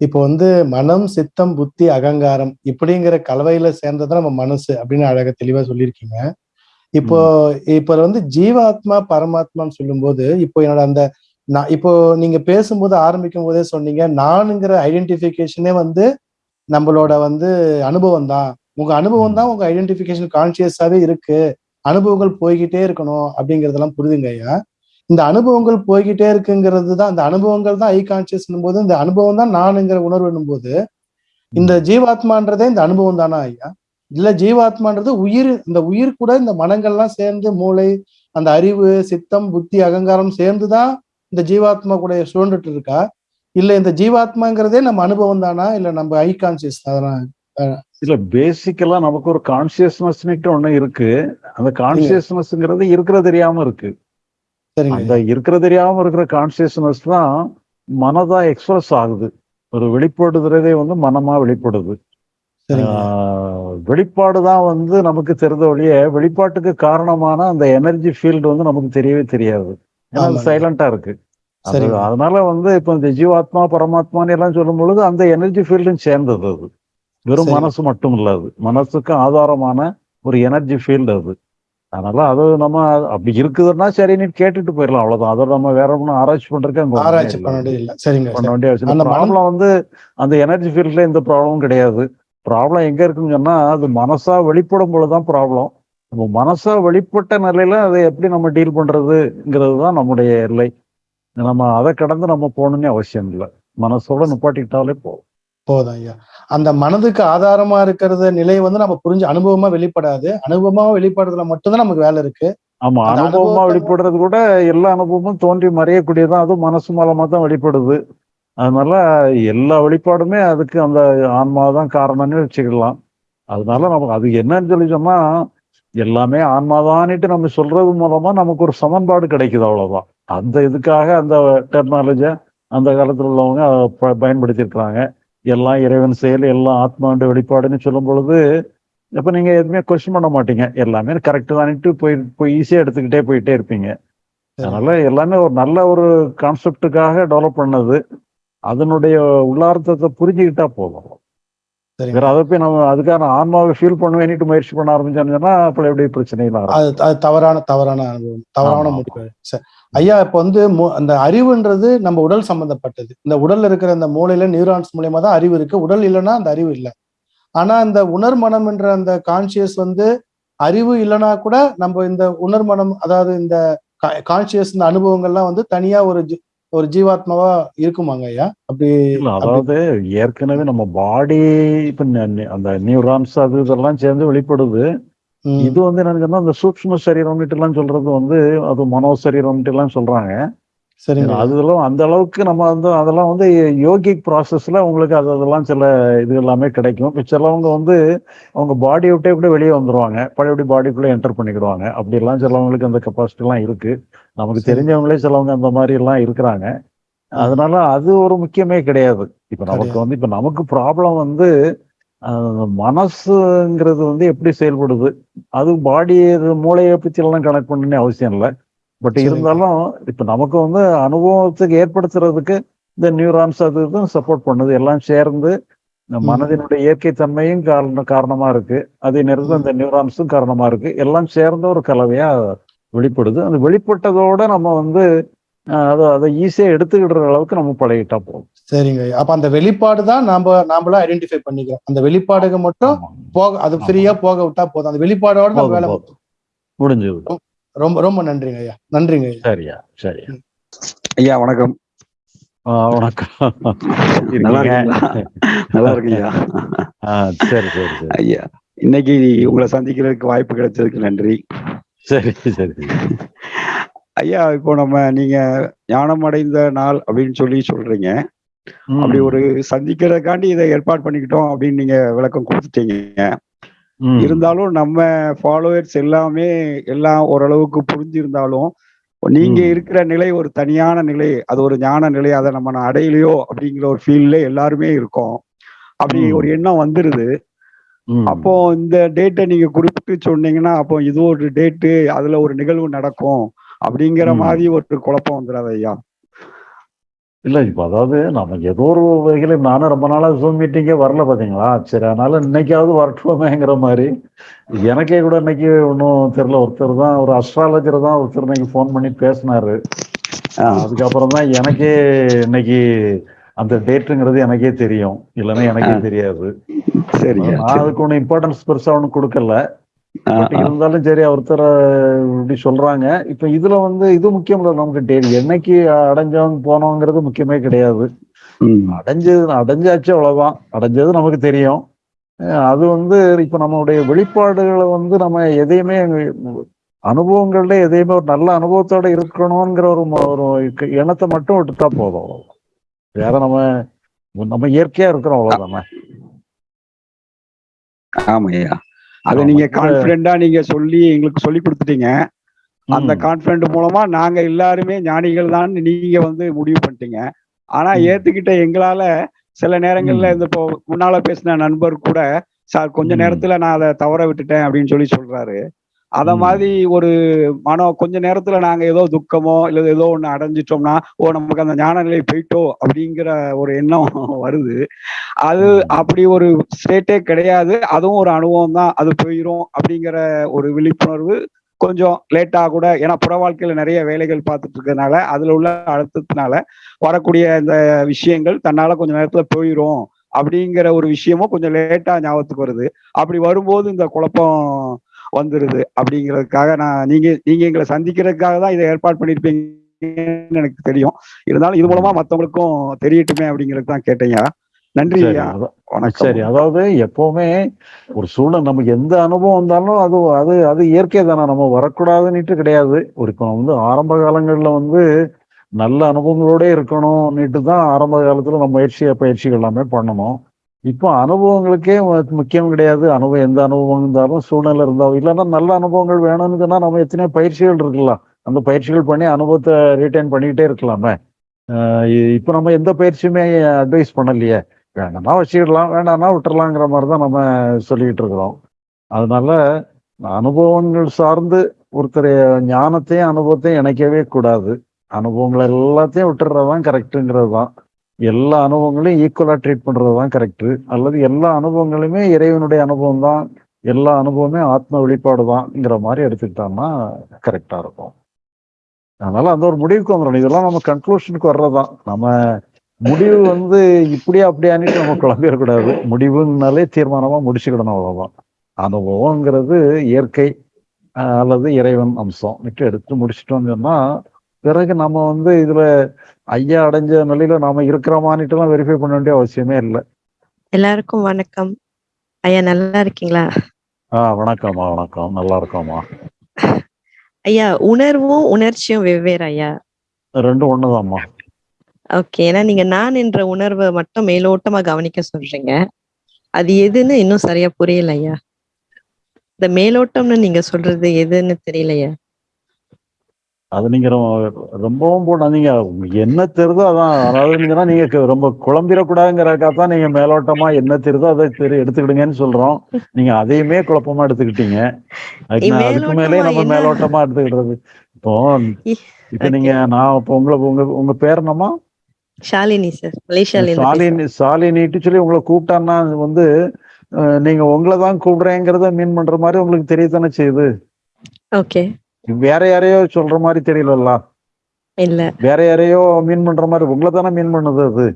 இப்போ வந்து மனம் சித்தம் புத்தி அகங்காரம் இப்படிங்கிற கலவையில சேர்ந்தது நம்ம மனசு அப்படின்னு அழக தெளிவா சொல்லியிருக்கீங்க. இப்போ இப்போ வந்து ஜீவாத்மா பரமாத்மான்னு சொல்லும்போது இப்போ என்னோட அந்த நான் இப்போ நீங்க பேசும்போது ஆரம்பிக்கும் போதே சொன்னீங்க நானுங்கிற ஐடென்டிபிகேஷனே வந்து நம்மளோட வந்து அனுபவம் தான் உங்க அனுபவம் தான் உங்க ஐடென்டிபிகேஷன் கான்சியஸாவே இருக்கு. அனுபவங்கள் போய்கிட்டே இருக்கணும் அப்படிங்கறதெல்லாம் புரிதுங்க ஐயா. இந்த அனுபவங்கள் போய்கிட்டே இருக்குங்கிறது தான் அந்த அனுபவங்கள் தான் ஐ கான்சியஸ் போது இந்த அனுபவம் தான் நானுங்கிற உணர்வு போது இந்த ஜீவாத்மான்றதே இந்த அனுபவம் தானா ஐயா? இல்ல ஜீவாத்மான்றது உயிர் இந்த உயிர் கூட இந்த மனங்கள்லாம் சேர்ந்து மூளை அந்த அறிவு சித்தம் புத்தி அகங்காரம் சேர்ந்துதான் இந்த ஜீவாத்மா கூட சுழண்டுட்டு இருக்கா இல்ல இந்த ஜீவாத்மாங்கிறதே நம்ம அனுபவம் தானா? இல்ல நம்ம ஐ கான்சியஸ் தானா இல்ல பேசிக்கலா நமக்கு ஒரு கான்சியஸ்னஸ்னுட்டு ஒண்ணு இருக்கு. அந்த கான்சியஸ்னஸ்ங்கிறது இருக்கிற தெரியாம இருக்கு. அந்த இருக்கிற தெரியாம இருக்கிற கான்சியஸ்னஸ் தான் மனதா எக்ஸ்பிரஸ் ஆகுது. ஒரு வெளிப்படுதுறதே வந்து மனமா வெளிப்படுது. வெளிப்பாடு தான் வந்து நமக்கு தெரிந்த ஒழிய வெளிப்பாட்டுக்கு காரணமான அந்த எனர்ஜி ஃபீல்டு வந்து நமக்கு தெரியவே தெரியாது. ஏன்னா அது. சைலண்டா இருக்கு. அதனால வந்து இப்ப இந்த ஜீவாத்மா பரமாத்மான்னு எல்லாம் சொல்லும் பொழுது அந்த எனர்ஜி ஃபீல்டும் சேர்ந்தது அது. வெறும். மனசு மட்டும் இல்ல அது. மனசுக்கு ஆதாரமான ஒரு எனர்ஜி ஃபீல்டு அது. அதனால அது நம்ம அப்படி இருக்குதுன்னா சரின்னு கேட்டுட்டு போயிடலாம். அவ்வளவுதான். அதை நம்ம வேற ஒன்றும் ஆராய்ச்சி பண்றதுக்கு அங்க ஒண்ணுமே ஆராய்ச்சி. பண்ண வேண்டியது இல்ல சரிங்க பண்ண சரி. வேண்டிய அவசியம் அந்த ப்ராப்ளம் வந்து அந்த எனர்ஜி ஃபீல்ட்ல எந்த ப்ராப்ளமும் கிடையாது. ப்ராப்ளம் எங்க இருக்குன்னு சொன்னா அது மனசா வெளிப்படும் பொழுதுதான் ப்ராப்ளம் நம்ம மனசா வெளிப்பட்ட நிலையில அதை எப்படி நம்ம டீல் பண்றதுங்கிறது தான் நம்முடைய எல்லை. நம்ம அதை கடந்து நம்ம போகணும்னு அவசியம் இல்லை. மனசோட நிப்பாட்டிக்கிட்டாலே போதும். போதும் ஐயா. அந்த மனதுக்கு ஆதாரமா இருக்கிறத நிலை வந்து நம்ம புரிஞ்சு அனுபவமா வெளிப்படாது. அனுபவமா வெளிப்படுறதுல மட்டும்தான் நமக்கு வேலை இருக்கு. ஆமா அனுபவமா வெளிப்படுறது கூட எல்லா அனுபவமும் தோன்றி மறையக்கூடியதான் அதுவும் மனசு மூலமா தான் வெளிப்படுது. அதனால எல்லா வெளிப்பாடுமே அதுக்கு அந்த ஆன்மா தான் காரணம்னு வச்சுக்கலாம். அதனால நமக்கு அது என்னன்னு சொல்லி சொன்னா எல்லாமே ஆன்மாதான்னுட்டு நம்ம சொல்றது மூலமா நமக்கு ஒரு சமன்பாடு கிடைக்குது அவ்வளவுதான். அந்த இதுக்காக அந்த டெக்னாலஜியை அந்த காலத்துல உள்ளவங்க பயன்படுத்தியிருக்கிறாங்க. எல்லாம் இறைவன் செயல் எல்லாம் ஆத்மாண்டு வெளிப்பாடுன்னு சொல்லும் பொழுது அப்போ நீங்க எதுவுமே கொஸ்டின் பண்ண மாட்டீங்க. எல்லாமே கரெக்டு தானிட்டு போய் போய் ஈஸியா எடுத்துக்கிட்டே போயிட்டே இருப்பீங்க. அதனால எல்லாமே ஒரு நல்ல ஒரு கான்செப்டுக்காக டெவலப் பண்ணது. அதனுடைய உள்ளார்த்தத்தை புரிஞ்சுக்கிட்டா போதும். வேற அதை போய் நம்ம அதுக்கான ஆன்மாவை ஃபீல் பண்ணுவேன்னுட்டு முயற்சி பண்ண ஆரம்பிச்சோம்னா அப்புறம் எப்படி ஆரம்பிக்கும் அது அது தவறான தவறான அனுபவம். தவறான. முடிவு. சரி. ஐயா இப்ப வந்து அந்த அறிவுன்றது நம்ம உடல் சம்பந்தப்பட்டது. இந்த உடல்ல இருக்கிற அந்த மூளையில நியூரான்ஸ் மூலியமா தான் அறிவு இருக்கு. உடல் இல்லைன்னா அந்த அறிவு இல்லை. ஆனா இந்த உணர்மனம் என்ற அந்த கான்சியஸ் வந்து அறிவு இல்லைன்னா கூட நம்ம இந்த உணர்மனம் அதாவது இந்த கான்சியஸ் இந்த அனுபவங்கள்லாம் வந்து தனியா ஒரு ஒரு ஜீவாத்மாவா இருக்குமாங்க ஐயா அப்படி அதாவது ஏற்கனவே நம்ம பாடி இப்ப அந்த நியூரான்ஸ் அது இதெல்லாம் சேர்ந்து வெளிப்படுது. இது வந்து சொன்னா அந்த சூக்ஷ்ம சரீரம்னுட்டு எல்லாம் சொல்றது வந்து அது மனோ சரீரம்னுட்டு எல்லாம் சொல்றாங்க. சரிங்க. ஐயா. அதெல்லாம் அந்த அளவுக்கு நம்ம வந்து அதெல்லாம் வந்து யோகிக் ப்ராசஸ்ல உங்களுக்கு அது அதெல்லாம் சில இது எல்லாமே கிடைக்கும். இப்ப சிலவங்க வந்து அவங்க பாடி விட்டே கூட வெளியே வந்துருவாங்க. பழையபடி பாடிக்குள்ள என்டர் பண்ணிக்கிடுவாங்க. அப்படி எல்லாம் சிலவங்களுக்கு அந்த கெப்பாசிட்டி எல்லாம் இருக்கு. நமக்கு. தெரிஞ்சவங்களே சிலவங்க அந்த மாதிரி எல்லாம் இருக்கிறாங்க. அதனால அது ஒரு முக்கியமே கிடையாது. இப்ப நமக்கு. வந்து இப்ப நமக்கு ப்ராப்ளம் வந்து மனசுங்கிறது வந்து எப்படி செயல்படுது? அது பாடி மூளையை பத்தி எல்லாம் கனெக்ட் பண்ணணும்னு அவசியம் இல்லை. பட். இருந்தாலும் இப்ப நமக்கு வந்து அனுபவத்துக்கு ஏற்படுத்துறதுக்கு இந்த நியூரான்ஸ் அது இதுவும் சப்போர்ட் பண்ணுது எல்லாம் சேர்ந்து. மனதினுடைய இயற்கை தன்மையும் காரண காரணமா இருக்கு அதே நேரத்தில் ம். இந்த நியூரான்ஸும் காரணமா இருக்கு எல்லாம் சேர்ந்த ஒரு கலவையா வெளிப்படுது அந்த வெளிப்பட்டதோட நம்ம வந்து அதை அதை ஈஸியா எடுத்துக்கிடுற அளவுக்கு நம்ம பழகிட்டா போதும் சரிங்க. அப்ப அந்த வெளிப்பாடு தான் நாம நாமளா ஐடென்டிஃபை பண்ணிக்கிறோம் அந்த வெளிப்பாடுக்கு மட்டும். போக அது ஃப்ரீயா போக விட்டா போதும் அந்த வெளிப்பாடோட நம்ம வேலை. முடிஞ்சது ரொம்ப ரொம்ப நன்றிங்க ஐயா. நன்றிங்க ஐயா. சரியா சரியா. ஐயா வணக்கம். வணக்கம். நல்லா இருக்கீங்க? இருக்கீங்களா? சரி சரி சரி. ஐயா இன்னைக்கு உங்களை சந்திக்கிறதுக்கு வாய்ப்பு கிடைச்சதுக்கு நன்றி. சரி சரி ஐயா இப்போ நம்ம நீங்க ஞானம் அடைந்த நாள் அப்படின்னு சொல்லி சொல்றீங்க. அப்படி ஒரு சந்திக்கிறதுக்காண்டி இதை ஏற்பாடு பண்ணிக்கிட்டோம் அப்படின்னு நீங்க விளக்கம் கொடுத்துட்டீங்க. இருந்தாலும் நம்ம ஃபாலோவர்ஸ் எல்லாமே எல்லாம் ஓரளவுக்கு புரிஞ்சிருந்தாலும் நீங்க. இருக்கிற நிலை ஒரு தனியான நிலை அது ஒரு ஞான நிலை அதை நம்ம அடையலையோ அப்படிங்கிற ஒரு ஃபீல்ல எல்லாருமே இருக்கோம் அப்படி. ஒரு எண்ணம் வந்துருது. அப்போ இந்த டேட்டை நீங்க குறிப்பிட்டு சொன்னீங்கன்னா அப்போ இது ஒரு டேட்டு அதுல ஒரு நிகழ்வு நடக்கும் அப்படிங்கிற. மாதிரி ஒரு குழப்பம் வந்துடாது ஐயா இல்ல இப்ப அதாவது நம்ம ஏதோ ஒரு வகையில நானும் ரொம்ப நாளா ஜூம் மீட்டிங்கே வரல பாத்தீங்களா? சரி அதனால இன்னைக்காவது வரட்டுமேங்கிற மாதிரி. எனக்கே கூட இன்னைக்கு ஒன்றும் தெரியல. ஒருத்தர் தான் ஒரு அஸ்ட்ராலஜர் தான் ஒருத்தர் இன்னைக்கு ஃபோன் பண்ணி பேசினாரு. அதுக்கப்புறம் தான் எனக்கே இன்னைக்கு அந்த டேட்டுங்கிறது எனக்கே தெரியும். இல்லைன்னா எனக்கே. தெரியாது. சரிங்க நான் சரி. அதுக்கு ஒன்றும் இம்பார்ட்டன்ஸ் பெருசா ஒன்றும் கொடுக்கல. இருந்தாலும் சரி ஒருத்தர் இப்படி சொல்றாங்க. இப்ப இதுல வந்து இது முக்கியம் இல்லை நமக்கு என்னைக்கு அடைஞ்சவங்க போனோங்கிறது முக்கியமே கிடையாது. அடைஞ்சது அடைஞ்சாச்சு அவ்வளவுதான். அடைஞ்சது நமக்கு தெரியும். அது வந்து இப்ப நம்மளுடைய வெளிப்பாடுகளை வந்து நம்ம எதையுமே அனுபவங்கள்ல எதையுமே ஒரு நல்ல அனுபவத்தோட இருக்கணுங்கிற ஒரு ஒரு எண்ணத்தை மட்டும் விட்டுட்டா போதும். வேற நம்ம நம்ம இயற்கையா இருக்கிறோம் அவ்வளவுதானே? ஆமா ஐயா அதை. நீங்க கான்பிடண்டா நீங்க சொல்லி எங்களுக்கு சொல்லி கொடுத்துட்டீங்க அந்த. கான்பிடன்ட் மூலமா நாங்க எல்லாருமே ஞானிகள் தான் நீங்க வந்து முடிவு பண்ணிட்டீங்க ஆனா. ஏத்துக்கிட்ட எங்களால சில நேரங்கள்ல. இந்த இப்போ முன்னால பேசின நண்பர் கூட சார் கொஞ்ச. நேரத்துல நான் அதை தவற விட்டுட்டேன் அப்படின்னு சொல்லி சொல்றாரு அத. மாதிரி ஒரு மனம் கொஞ்ச நேரத்துல நாங்க ஏதோ துக்கமோ இல்ல ஏதோ ஒண்ணு அடைஞ்சிட்டோம்னா ஓ நமக்கு அந்த ஞான நிலை போயிட்டோ அப்படிங்கிற ஒரு எண்ணம் *laughs* வருது. அது. அப்படி ஒரு ஸ்டேட்டே கிடையாது. அதுவும் ஒரு அனுபவம் தான். அது போயிரும் அப்படிங்கிற ஒரு விழிப்புணர்வு கொஞ்சம் லேட்டா கூட ஏன்னா புற வாழ்க்கையில நிறைய வேலைகள் பார்த்துட்டு இருக்கறதுனால அதுல உள்ள அழுத்தத்தினால வரக்கூடிய இந்த விஷயங்கள் தன்னால கொஞ்ச நேரத்துல போயிரும். அப்படிங்கிற ஒரு விஷயமும் கொஞ்சம் லேட்டா ஞாபகத்துக்கு வருது. அப்படி வரும்போது இந்த குழப்பம் வந்துருது அப்படிங்கிறதுக்காக நான் நீங்க நீங்க எங்களை சந்திக்கிறதுக்காக தான் இதை ஏற்பாடு பண்ணிருப்பீங்கன்னு எனக்கு தெரியும். இருந்தாலும் இது மூலமா மத்தவங்களுக்கும் தெரியட்டுமே அப்படிங்கிறது தான் கேட்டீங்க நன்றி வணக்கம். சரி அதாவது எப்பவுமே ஒரு சூழ்நிலை நமக்கு எந்த அனுபவம் வந்தாலும் அது அது அது இயற்கை தானே நம்ம வரக்கூடாதுன்னுட்டு கிடையாது. ஒரு இப்போ வந்து ஆரம்ப காலங்கள்ல வந்து நல்ல அனுபவங்களோட இருக்கணும்னுட்டு தான் ஆரம்ப காலத்துல நம்ம முயற்சி பயிற்சிகள் எல்லாமே பண்ணணும். இப்போ அனுபவங்களுக்கே முக்கியம் கிடையாது. அனுபவம் எந்த அனுபவம் இருந்தாலும் சூழ்நிலை இருந்தாலும். இல்லைன்னா நல்ல அனுபவங்கள் வேணும்னு சொன்னால் நம்ம எத்தனையோ பயிற்சிகள் இருக்கலாம். அந்த பயிற்சிகள் பண்ணி அனுபவத்தை ரீட்டைன் பண்ணிக்கிட்டே இருக்கலாமே. இப்போ நம்ம எந்த பயிற்சியுமே அட்வைஸ் பண்ணலையே. வேணாம்னா வச்சுக்கிடலாம் வேண்டாம்னா விட்டுறலாங்கிற மாதிரி தான் நம்ம சொல்லிக்கிட்டு இருக்கிறோம். அதனால அனுபவங்கள் சார்ந்து ஒருத்தர் ஞானத்தையும் அனுபவத்தையும் இணைக்கவே கூடாது. அனுபவங்கள் எல்லாத்தையும் விட்டுறதுதான் கரெக்டுங்கிறது தான். எல்லா அனுபவங்களையும் ஈக்குவலா ட்ரீட் பண்றது தான் கரெக்டு அல்லது எல்லா அனுபவங்களுமே இறைவனுடைய அனுபவம் தான் எல்லா அனுபவமே ஆத்ம வெளிப்பாடு தான்ங்கிற மாதிரி எடுத்துக்கிட்டோம்னா கரெக்டாக இருக்கும். அதனால அந்த ஒரு முடிவுக்கு வந்துடணும். இதெல்லாம் நம்ம கன்க்ளூஷனுக்கு வர்றதுதான். நம்ம முடிவு வந்து இப்படியா அப்படியான்னுட்டு நம்ம குழம்பிடக்கூடாது. முடிவுனாலே தீர்மானமா முடிச்சுக்கிடணும் அவ்வளவுதான். அனுபவங்கிறது இயற்கை அல்லது இறைவன் அம்சம். விட்டு எடுத்து முடிச்சிட்டோம்னு சொன்னா பிறகு நம்ம வந்து இதுல ஐயா அடைஞ்ச நிலையில நாம இருக்கிறோமான்னுட்டு எல்லாம் வெரிஃபை பண்ண வேண்டிய அவசியமே இல்லை. எல்லாருக்கும் வணக்கம். ஐயா நல்லா இருக்கீங்களா? ஆஹ் வணக்கம்மா வணக்கம். நல்லா இருக்கோம்மா. ஐயா உணர்வும் உணர்ச்சியும் வெவ்வேறு ஐயா. ரெண்டும் ஒண்ணுதாம்மா. ஓகே ஏன்னா நீங்க நான் என்ற உணர்வை மட்டும் மேலோட்டமா கவனிக்க சொல்றீங்க. அது எதுன்னு இன்னும் சரியா புரியல ஐயா. இந்த மேலோட்டம்னு நீங்க சொல்றது எதுன்னு தெரியலையா. அது நீங்க ரொம்பவும் போடாதீங்க உங்களுக்கு என்ன தெரியுதோ அதான். அதாவது நீங்க ரொம்ப குழம்பிடக்கூடாதுங்கிறதுக்காக தான் நீங்க மேலோட்டமா என்ன தெரியுதோ அதை தெரி எடுத்துக்கிடுங்கன்னு சொல்றோம். நீங்க அதையுமே குழப்பமா எடுத்துக்கிட்டீங்க. அதுக்கு மேலே நம்ம? மேலோட்டமா எடுத்துக்கிடுறது. இப்போ இப்ப நீங்க நான் இப்போ உங்களை உங்க உங்க பேர் என்னம்மா? ஷாலினி சார். சாலினி சாலினிட்டு சொல்லி உங்களை கூப்பிட்டான்னா வந்து நீங்க உங்களை தான் கூப்பிடுறேங்கிறத மீன் பண்ற மாதிரி உங்களுக்கு தெரியத்தானே செய்யுது? ஓகே. வேற யாரையோ சொல்ற மாதிரி தெரியலல்ல. இல்ல. வேற யாரையோ மீன் பண்ற மாதிரி உங்களை தானே மீன் பண்ணுது அது.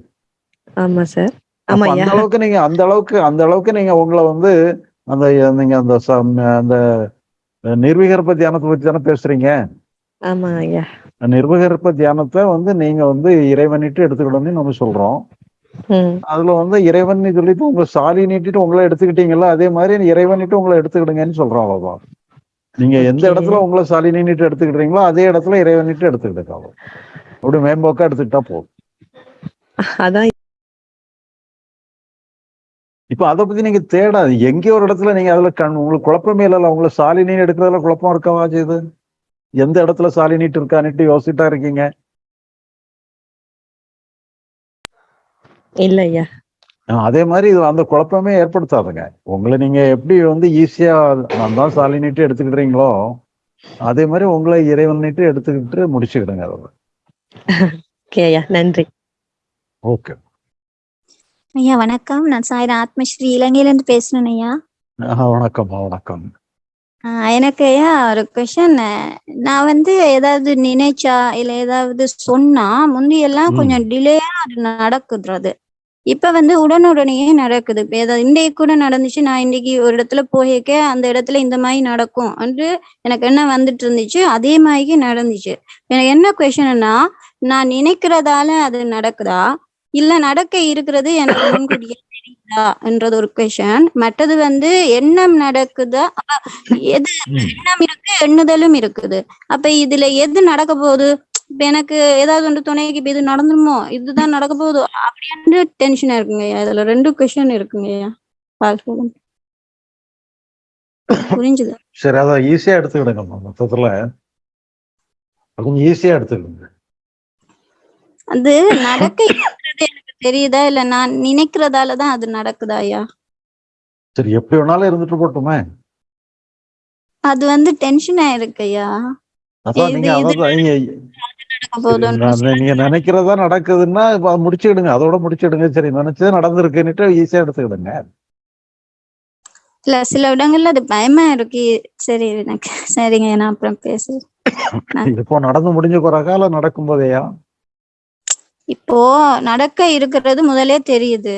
ஆமா சார் அந்த அளவுக்கு நீங்க அந்த அளவுக்கு அந்த அளவுக்கு நீங்க உங்களை வந்து அந்த நீங்க அந்த அந்த நிர்விகற்ப தியானத்தை பத்தி தானே பேசுறீங்க? ஆமா ஐயா. நிர்விகற்ப தியானத்தை வந்து நீங்க வந்து இறைவனிட்டு எடுத்துக்கிடணும்னு நம்ம சொல்றோம். அதுல வந்து இறைவன் சொல்லிட்டு உங்க சாலி நீட்டிட்டு உங்களை எடுத்துக்கிட்டீங்கல்ல அதே மாதிரி இறைவனிட்டு உங்களை எடுத்துக்கிடுங்கன்னு சொல்றோம் அவ்வளவுதான். நீங்க எந்த. இடத்துல உங்களை சாலி நீட்டு எடுத்துக்கிட்டீங்களோ அதே இடத்துல இறைவனிட்டு எடுத்துக்கிட்டு அவ்வளவு அப்படி மேம்போக்கா எடுத்துக்கிட்டா போதும். அதான் இப்ப அதை பத்தி நீங்க தேடாது எங்கேயோ ஒரு இடத்துல நீங்க அதுல கண் உங்களுக்கு குழப்பமே இல்லைல்ல. உங்களை சாலி நீர் எடுக்கிறதுல குழப்பம் இருக்கவா செய்யுது எந்த இடத்துல சாலி நீட்டு இருக்கான்னுட்டு யோசிச்சுட்டா இருக்கீங்க? இல்ல ஐயா ஆஹ் அதே மாதிரி இது அந்த குழப்பமே ஏற்படுத்தாதுங்க. உங்களை நீங்க எப்படி வந்து ஈஸியா நான் தான் சாலி நீட்டு எடுத்துக்கிட்டீங்களோ அதே மாதிரி உங்களை இறைவன் நீட்டு எடுத்துக்கிட்டு முடிச்சுக்கிடுங்க அதோட நன்றி. ஓகே ஐயா வணக்கம். நான் சாயிர ஆத்மஸ்ரீ இலங்கையிலேருந்து பேசுறேன் ஐயா. வணக்கம் ஆஹ் எனக்கு ஐயா ஒரு கொஷன் நான் வந்து ஏதாவது நினைச்சா இல்ல ஏதாவது சொன்னா முந்தியெல்லாம். கொஞ்சம் டிலேயா அது நடக்குது இப்ப வந்து உடனுடனேயே நடக்குது. ஏதாவது இன்றைக்கு கூட நடந்துச்சு நான் இன்னைக்கு ஒரு இடத்துல போயிருக்க அந்த இடத்துல இந்த மாதிரி நடக்கும் என்று எனக்கு என்ன வந்துட்டு இருந்துச்சு அதே மாதிரி நடந்துச்சு. எனக்கு என்ன கொஷன்னா நான் நினைக்கிறதால அது நடக்குதா? இல்ல நடக்க இருக்கிறது எனக்கு முன்கூட்டியே தெரியுதா? என்றது ஒரு கொஷன் மற்றது வந்து எண்ணம் நடக்குதா? எது. எண்ணம் இருக்கு எண்ணுதலும் இருக்குது. அப்ப இதுல எது நடக்க போகுது? இப்ப எனக்கு ஏதாவது ஒன்று துணைக்கு இப்ப இது நடந்துருமோ? இதுதான் நடக்க போகுதோ? அப்படின்னு டென்ஷனா இருக்குங்க இதுல ரெண்டு கொஷன் இருக்குங்க புரிஞ்சுது? சரி அதான் ஈஸியா எடுத்துக்கிடுங்கம்மா மொத்தத்துல கொஞ்சம் ஈஸியா எடுத்துக்கிடுங்க. அது நடக்க எனக்கு தெரியுதா? இல்ல நான் நினைக்கிறதாலதான் அது நடக்குதா ஐயா? சரி எப்படி வேணாலும் இருந்துட்டு போட்டுமே. அது வந்து டென்ஷனா இருக்கு ஐயா. நீங்க நினைக்கிறதா நடக்குதுன்னா இப்ப அதை முடிச்சுக்கிடுங்க அதோட முடிச்சிடுங்க. சரி நினைச்சது நடந்திருக்குன்னுட்டு ஈஸியா எடுத்துக்கிடுங்க. இல்ல சில இடங்கள்ல அது பயமா இருக்கு. சரி எனக்கு சரிங்க நான் அப்புறம் பேசுறேன். *laughs* இப்போ நடந்து முடிஞ்ச பிறகா இல்ல நடக்கும் போதேயா இப்போ நடக்க இருக்கிறது முதலே தெரியுது.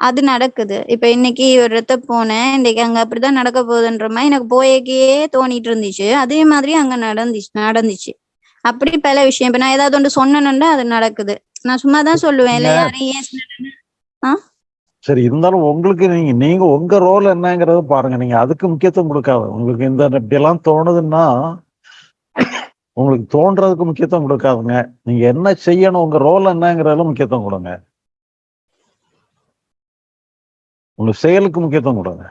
அது நடக்குது. இப்ப இன்னைக்கு ஒரு இடத்த போனேன் இன்னைக்கு அங்க அப்படிதான் நடக்க போகுதுன்ற மாதிரி எனக்கு போயக்கே தோணிட்டு இருந்துச்சு. அதே மாதிரி அங்க நடந்துச்சு நடந்துச்சு. அப்படி பல விஷயம். இப்ப நான் ஏதாவது ஒன்று சொன்னேன்னா அது நடக்குது. நான் சும்மா தான் சொல்லுவேன் இல்ல யாரையும் ஏன் சரி இருந்தாலும் உங்களுக்கு நீங்க நீங்க உங்க ரோல் என்னங்கறத பாருங்க. நீங்க அதுக்கு முக்கியத்துவம் கொடுக்காத. உங்களுக்கு இந்த இப்படி எல்லாம் தோணுதுன்னா உங்களுக்கு தோன்றதுக்கு முக்கியத்துவம் கொடுக்காதுங்க. நீங்க என்ன செய்யணும் உங்க ரோல் என்னங்கிறதுல முக்கியத்துவம் கொடுங்க. உங்க செயலுக்கு முக்கியத்துவம் கொடுங்க.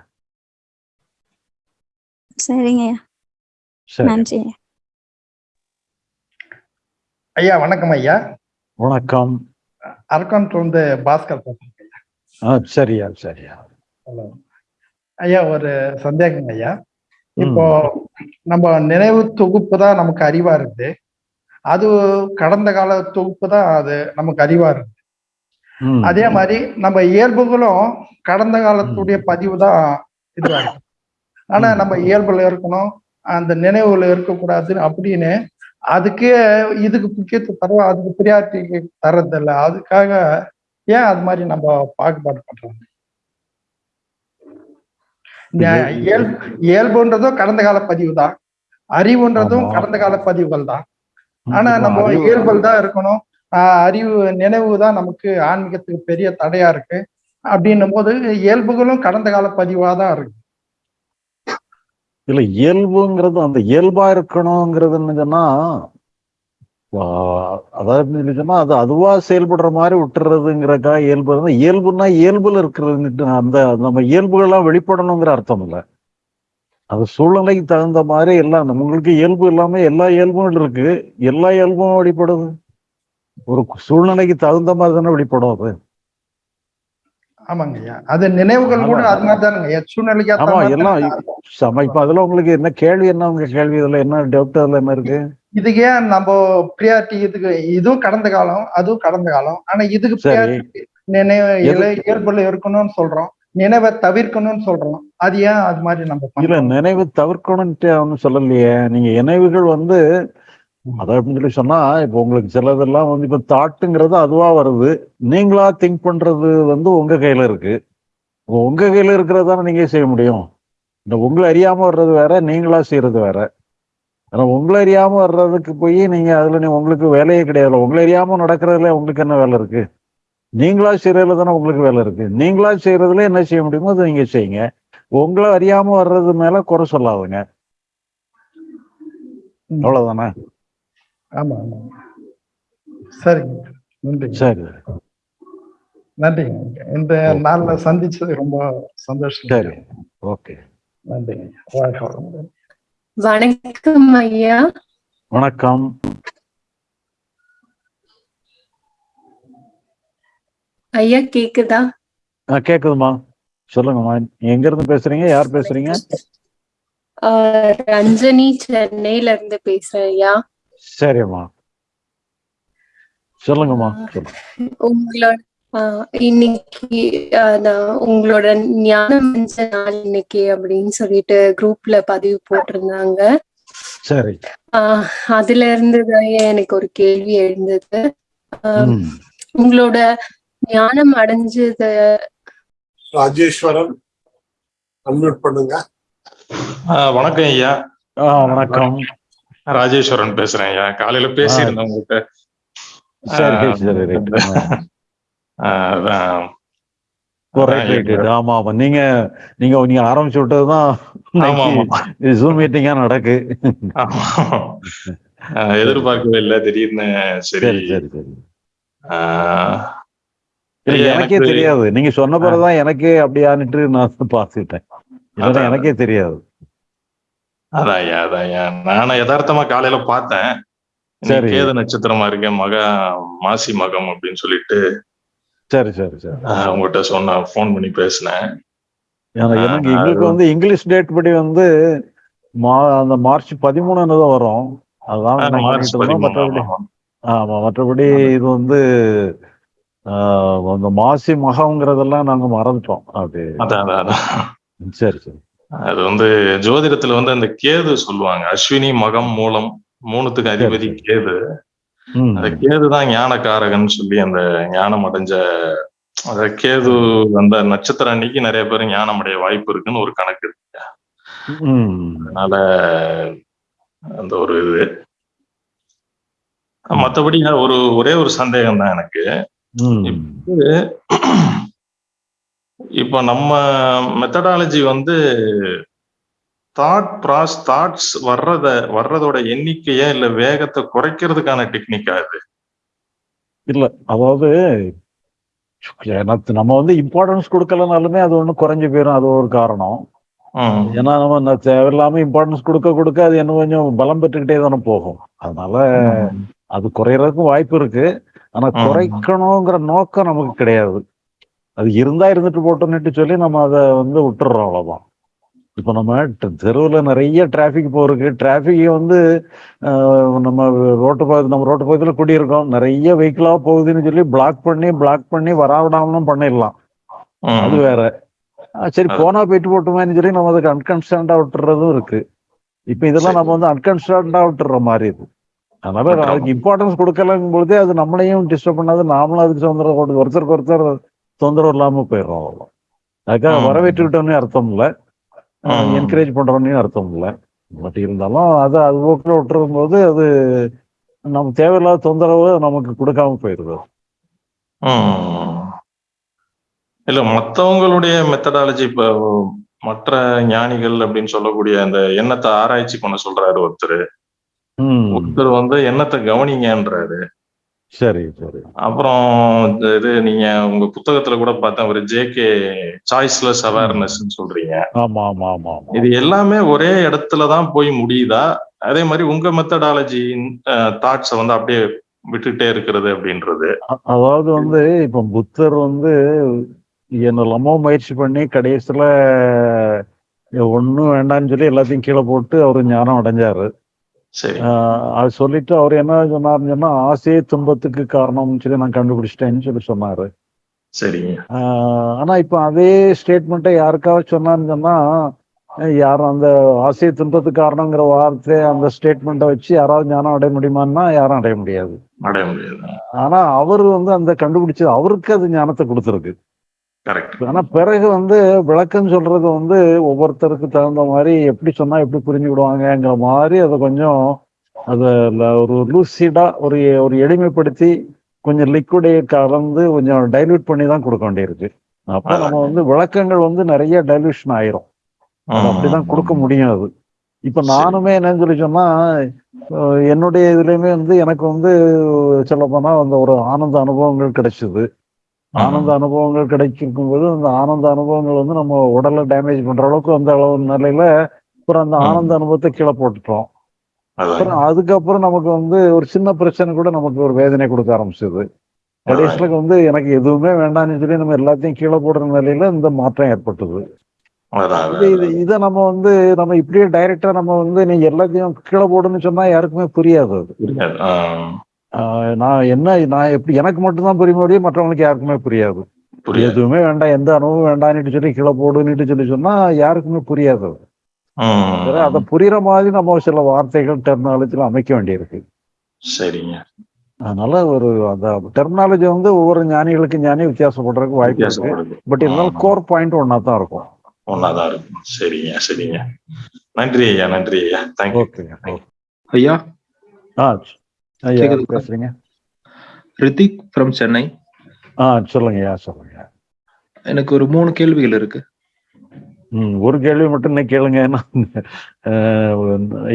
சரிங்க சரி. நன்றி ஐயா வணக்கம் ஐயா. வணக்கம். அரக்கோணத்துல இருந்து பாஸ்கர் பேசுறேன் சரியா சரியா. ஹலோ. ஐயா ஒரு சந்தேகம் ஐயா. இப்போ நம்ம நினைவு தொகுப்பு தான் நமக்கு அறிவா இருக்குது அது கடந்த கால தொகுப்பு தான் அது நமக்கு அறிவா இருக்கு. ம். அதே மாதிரி நம்ம இயல்புகளும் கடந்த காலத்துடைய பதிவு தான் இதுவா இருக்கு. ஆனா. நம்ம இயல்புல இருக்கணும் அந்த நினைவுல இருக்கக்கூடாதுன்னு அப்படின்னு அதுக்கே இதுக்கு முக்கியத்துவம் தரோம் அதுக்கு பிரியாரிட்டி தர்றதில்ல. அதுக்காக ஏன் அது மாதிரி நம்ம பாகுபாடு பண்றோம்? இயல்புன்றதும் கடந்த கால பதிவு தான் அறிவுன்றதும். கடந்த கால பதிவுகள் தான் ஆனா நம்ம இயல்புகள் தான் இருக்கணும். ஆஹ் அறிவு நினைவு தான் நமக்கு ஆன்மீகத்துக்கு பெரிய தடையா இருக்கு. அப்படின்னும் போது இயல்புகளும் கடந்த கால பதிவா தான் இருக்கு. இல்ல இயல்புங்கிறது அந்த இயல்பா இருக்கணுங்கிறது என்னதுன்னா அதாவது சொன்னா அது அதுவா செயல்படுற மாதிரி விட்டுறதுங்கிறக்கா இயல்பு. இயல்புன்னா இயல்புல இருக்கிறது அந்த நம்ம இயல்புகள்லாம் வெளிப்படணுங்கிற அர்த்தம் இல்லை. அது சூழ்நிலைக்கு தகுந்த மாதிரி எல்லாம் உங்களுக்கு இயல்பு இல்லாம எல்லா இயல்பும் இருக்கு. எல்லா இயல்பும் வெளிப்படுது. ஒரு சூழ்நிலைக்கு தகுந்த மாதிரி தானே வெளிப்படும் அது. ஆமாங்க ஐயா. அது நினைவுகள் கூட அது மாதிரி தானுங்க சூழ்நிலைக்கு ஆமா எல்லாம் இப்ப அதுல உங்களுக்கு என்ன கேள்வி என்ன உங்க கேள்வி? இதுல என்ன டவுட் அதுல என்ன இருக்கு? இதுக்கு ஏன் நம்ம பிரியாரிட்டி இதுக்கு இதுவும் கடந்த காலம் அதுவும் கடந்த காலம். ஆனா இதுக்கு நினைவு இயல்புல இருக்கணும்னு சொல்றோம். நினைவை தவிர்க்கணும்னு சொல்றோம். அது ஏன் அது மாதிரி நம்ம இல்ல நினைவு தவிர்க்கணும்ட்டு ஒன்றும் சொல்லலையே. நீங்க நினைவுகள் வந்து அதை அப்படின்னு சொல்லி சொன்னா இப்போ உங்களுக்கு சிலதெல்லாம் வந்து இப்ப தாட்டுங்கிறது அதுவா வருது. நீங்களா திங்க் பண்றது வந்து உங்க கையில இருக்கு. உங்க கையில இருக்கிறது தானே நீங்க செய்ய முடியும். இந்த உங்களை அறியாம வர்றது வேற நீங்களா செய்யறது வேற. ஆனா உங்களை அறியாம வர்றதுக்கு போய் நீங்க அதுல நீ உங்களுக்கு வேலையே கிடையாது உங்களை அறியாம நடக்கிறதுல உங்களுக்கு என்ன வேலை இருக்கு? நீங்களா செய்யறதுல தானே உங்களுக்கு வேலை இருக்கு. நீங்களா செய்யறதுல என்ன செய்ய முடியுமோ அதை நீங்க செய்யுங்க. உங்களை அறியாம வர்றது மேல குறை சொல்லாதுங்க. அவ்வளவுதானே? ஆமா ஆமா. சரிங்க. நன்றிங்க. சரி. நன்றிங்க. இந்த நாள்ல சந்திச்சது ரொம்ப சந்தோஷம். சரி. ஓகே. நன்றிங்க. வணக்கம் ஐயா. வணக்கம். ஐயா கேக்குதா? ஆ, கேக்குதுமா சொல்லுங்கம்மா. எங்க இருந்து பேசுறீங்க? யார் பேசுறீங்க? ஆஹ் ரஞ்சனி சென்னையில இருந்து பேசுறேன் ஐயா. சரிம்மா. சொல்லுங்கம்மா சொல்லுங்க உங்களோட ஆஹ் இன்னைக்கு உங்களோட ஞானம் நாள் இன்னைக்கு அப்படின்னு சொல்லிட்டு குரூப்ல பதிவு போட்டிருந்தாங்க. சரி. ஆஹ் அதுல இருந்து தான் எனக்கு ஒரு கேள்வி எழுந்தது. உங்களோட ஞானம் அடைஞ்சது ராஜேஸ்வரன் அன்மியூட் பண்ணுங்க. வணக்கம் ஐயா. வணக்கம். ராஜேஸ்வரன் பேசுறேன். ஐயா காலையில பேசியிருந்தேன் உங்ககிட்ட ஆமா ஆமா. நீங்க நீங்க நீங்க ஆரம்பிச்சு விட்டதுதான் ஜூம் மீட்டிங்கா நடக்கு. எதிர்பார்க்கவே இல்லை. திடீர்னு சரி. சரி சரி எனக்கே தெரியாது. நீங்க சொன்ன பிறகுதான் எனக்கே அப்படியான்னுட்டு நான் அதான். எனக்கே தெரியாது. அதான் ஐயா அதான் ஐயா. நானும் யதார்த்தமா காலையில பார்த்தேன். சரி. கேது நட்சத்திரமா இருக்கேன் மக மாசி மகம் அப்படின்னு சொல்லிட்டு சரி சரி சரி. உங்ககிட்ட சொன்ன ஃபோன் பண்ணி பேசினேன். எங்களுக்கு வந்து இங்கிலீஷ் டேட் படி வந்து மா அந்த மார்ச் பதிமூணு தான் வரும். அதுதான் மற்றபடி. ஆமா. மற்றபடி இது வந்து அந்த மாசி மகம்ங்கிறதெல்லாம் நாங்க மறந்துட்டோம் அதான். சரி சரி. அது வந்து ஜோதிடத்துல வந்து அந்த கேது சொல்லுவாங்க அஸ்வினி மகம் மூலம் மூணுத்துக்கு அதிபதி. கேது. அந்த கேது தான் ஞானக்காரகன் சொல்லி அந்த ஞானம் அடைஞ்ச அந்த கேது அந்த நட்சத்திரம் அன்னைக்கு நிறைய பேர் ஞானம் அடைய வாய்ப்பு இருக்குன்னு ஒரு கணக்கு இருக்கு. அதனால அந்த ஒரு இது மத்தபடி ஒரு ஒரே ஒரு சந்தேகம் தான் எனக்கு. இப்போ நம்ம மெத்தடாலஜி வந்து தாட் ப்ராஸ் தாட்ஸ் வர்றத வர்றதோட எண்ணிக்கைய இல்ல வேகத்தை குறைக்கிறதுக்கான டெக்னிக்கா இது? இல்ல அதாவது நம்ம வந்து இம்பார்ட்டன்ஸ் கொடுக்கலனாலுமே அது ஒண்ணு குறைஞ்சு போயிடும் அது ஒரு காரணம். ஏன்னா நம்ம தேவையில்லாம இம்பார்ட்டன்ஸ் கொடுக்க கொடுக்க அது இன்னும் கொஞ்சம் பலம் பெற்றுக்கிட்டே தானே போகும். அதனால அது குறையறதுக்கும் வாய்ப்பு இருக்கு. ஆனா. குறைக்கணுங்கிற நோக்கம் நமக்கு கிடையாது. அது இருந்தா இருந்துட்டு போட்டோம்னுட்டு சொல்லி நம்ம அதை வந்து விட்டுறோம் அவ்வளவுதான். இப்ப நம்ம தெருவுல நிறைய டிராபிக் போறதுக்கு டிராபிக் வந்து நம்ம ரோட்டு பகுதி நம்ம ரோட்டு பகுதியில் குடியிருக்கோம். நிறைய வெஹிக்கிளா போகுதுன்னு சொல்லி பிளாக் பண்ணி பிளாக் பண்ணி வராவிடாமலும் பண்ணிடலாம். அது வேற. சரி போனா போயிட்டு போட்டுமேன்னு சொல்லி நம்ம அதுக்கு அன்கன்ஸ்டன்டா விட்டுறதும் இருக்கு. இப்ப இதெல்லாம். நம்ம வந்து அன்கன்ஸ்டன்டா விட்டுற மாதிரி இருக்கு அதனால. அதுக்கு இம்பார்ட்டன்ஸ் கொடுக்கலங்கும் பொழுதே அது நம்மளையும் டிஸ்டர்ப் பண்ணாது. நாமளும் அதுக்கு கொடு- ஒருத்தருக்கு ஒருத்தர் தொந்தரவு இல்லாம போயிடுறோம் அவ்வளோ அதுக்காக. வரவேற்றுக்கிட்டோன்னே அர்த்தம் இல்லை. என்கரேஜ் பண்றோன்னு அர்த்தம் இல்லை. பட் இருந்தாலும் அதை அது போக்கில் விட்டுரும் போது அது நம்ம தேவையில்லாத தொந்தரவு நமக்கு கொடுக்காம போயிருது. ம். இல்ல மத்தவங்களுடைய மெத்தடாலஜி இப்ப மற்ற ஞானிகள் அப்படின்னு சொல்லக்கூடிய அந்த எண்ணத்தை ஆராய்ச்சி பண்ண சொல்றாரு ஒருத்தர். ஒருத்தர் வந்து எண்ணத்தை கவனிங்கன்றாரு. சரி சரி. அப்புறம் இது நீங்க உங்க புத்தகத்துல கூட பார்த்தேன் ஒரு ஜேகே சாய்ஸ்லெஸ் அவேர்னஸ் சொல்றீங்க. ஆமா ஆமா ஆமா இது எல்லாமே ஒரே இடத்துல தான் போய் முடியுதா? அதே மாதிரி உங்க மெத்தடாலஜி தாட்ஸை வந்து அப்படியே விட்டுட்டே இருக்கிறது அப்படின்றது. அதாவது வந்து இப்ப புத்தர் வந்து என்னெல்லாமோ முயற்சி பண்ணி கடைசியில ஒண்ணும் வேண்டாம்னு சொல்லி எல்லாத்தையும் கீழே போட்டு அவர் ஞானம் அடைஞ்சாரு. அது சொல்லிட்டு அவர் என்ன சொன்னாருன்னு சொன்னா ஆசையே துன்பத்துக்கு காரணம்னு சொல்லி நான் கண்டுபிடிச்சிட்டேன்னு சொல்லி சொன்னாரு. ஆனா இப்ப அதே ஸ்டேட்மெண்ட்டை யாருக்காவது சொன்னான்னு சொன்னா யாரும் அந்த ஆசையை துன்பத்துக்கு காரணங்கிற வார்த்தை அந்த ஸ்டேட்மெண்ட்டை வச்சு யாராவது ஞானம் அடைய முடியுமான்னா யாரும் அடைய முடியாது. அடைய முடியாது. ஆனா அவர் வந்து அந்த கண்டுபிடிச்சது அவருக்கு அது ஞானத்தை கொடுத்துருக்கு. ஆனா பிறகு வந்து விளக்கம் சொல்றது வந்து ஒவ்வொருத்தருக்கு தகுந்த மாதிரி எப்படி சொன்னா எப்படி புரிஞ்சுக்கிடுவாங்கங்கிற மாதிரி அதை கொஞ்சம் அதை ஒரு லூசிடா ஒரு ஒரு எளிமைப்படுத்தி கொஞ்சம் லிக்விடை கலந்து கொஞ்சம் டைல்யூட் பண்ணி தான் கொடுக்க வேண்டியிருக்கு. அப்ப நம்ம வந்து விளக்கங்கள் வந்து நிறைய டைல்யூஷன் ஆயிரும். அப்படிதான் கொடுக்க முடியும் அது. இப்ப நானுமே என்னன்னு சொல்லி சொன்னா என்னுடைய இதுலயுமே வந்து எனக்கு வந்து சொல்ல போனா அந்த ஒரு ஆனந்த அனுபவங்கள் கிடைச்சது. ஆனந்த அனுபவங்கள் கிடைக்கும் போது அந்த ஆனந்த அனுபவங்கள் வந்து நம்ம உடலை டேமேஜ் பண்ற அளவுக்கு அந்த அளவு நிலையில அப்புறம் அந்த ஆனந்த அனுபவத்தை கீழே போட்டுட்டோம். அப்புறம் அதுக்கப்புறம் நமக்கு வந்து ஒரு சின்ன பிரச்சனை கூட நமக்கு ஒரு வேதனை கொடுக்க ஆரம்பிச்சது. கடைசியில வந்து எனக்கு எதுவுமே வேண்டாம்னு சொல்லி நம்ம எல்லாத்தையும் கீழே போடுற நிலையில இந்த மாற்றம் ஏற்பட்டது. இது இது இதை நம்ம வந்து நம்ம இப்படியே டைரக்டா நம்ம வந்து நீங்க எல்லாத்தையும் கீழே போடுன்னு சொன்னா யாருக்குமே புரியாது அது. நான் என்ன நான் எப்படி எனக்கு மட்டும்தான் புரிய முடியும் மற்றவங்களுக்கு யாருக்குமே புரியாது. எதுவுமே வேண்டாம் எந்த அனுபவம் வேண்டாம்னு சொல்லி கீழே போடுன்னு சொல்லி சொன்னா யாருக்குமே புரியாது. அது புரியுற மாதிரி நம்ம சில வார்த்தைகள் டெர்மினாலஜில அமைக்க வேண்டியிருக்கு. சரிங்க. அதனால ஒரு அந்த டெர்மினாலஜி வந்து ஒவ்வொரு ஞானிகளுக்கு ஞானி வித்தியாசப்படுறதுக்கு வாய்ப்பு இருக்கு. பட் இருந்தாலும் கோர் பாயிண்ட் ஒன்னா தான் இருக்கும். ஒன்னாதான் இருக்கும். சரிங்க சரிங்க. நன்றி ஐயா நன்றி ஐயா. தேங்க்யூ ஐயா? ஆ ஐயா? பேசுறீங்க. ரித்திக் ஃப்ரம் சென்னை. ஆ சொல்லுங்க ஐயா சொல்லுங்க. எனக்கு ஒரு மூணு கேள்விகள் இருக்கு. ம் ஒரு கேள்வி மட்டும் இன்னைக்கு கேளுங்க.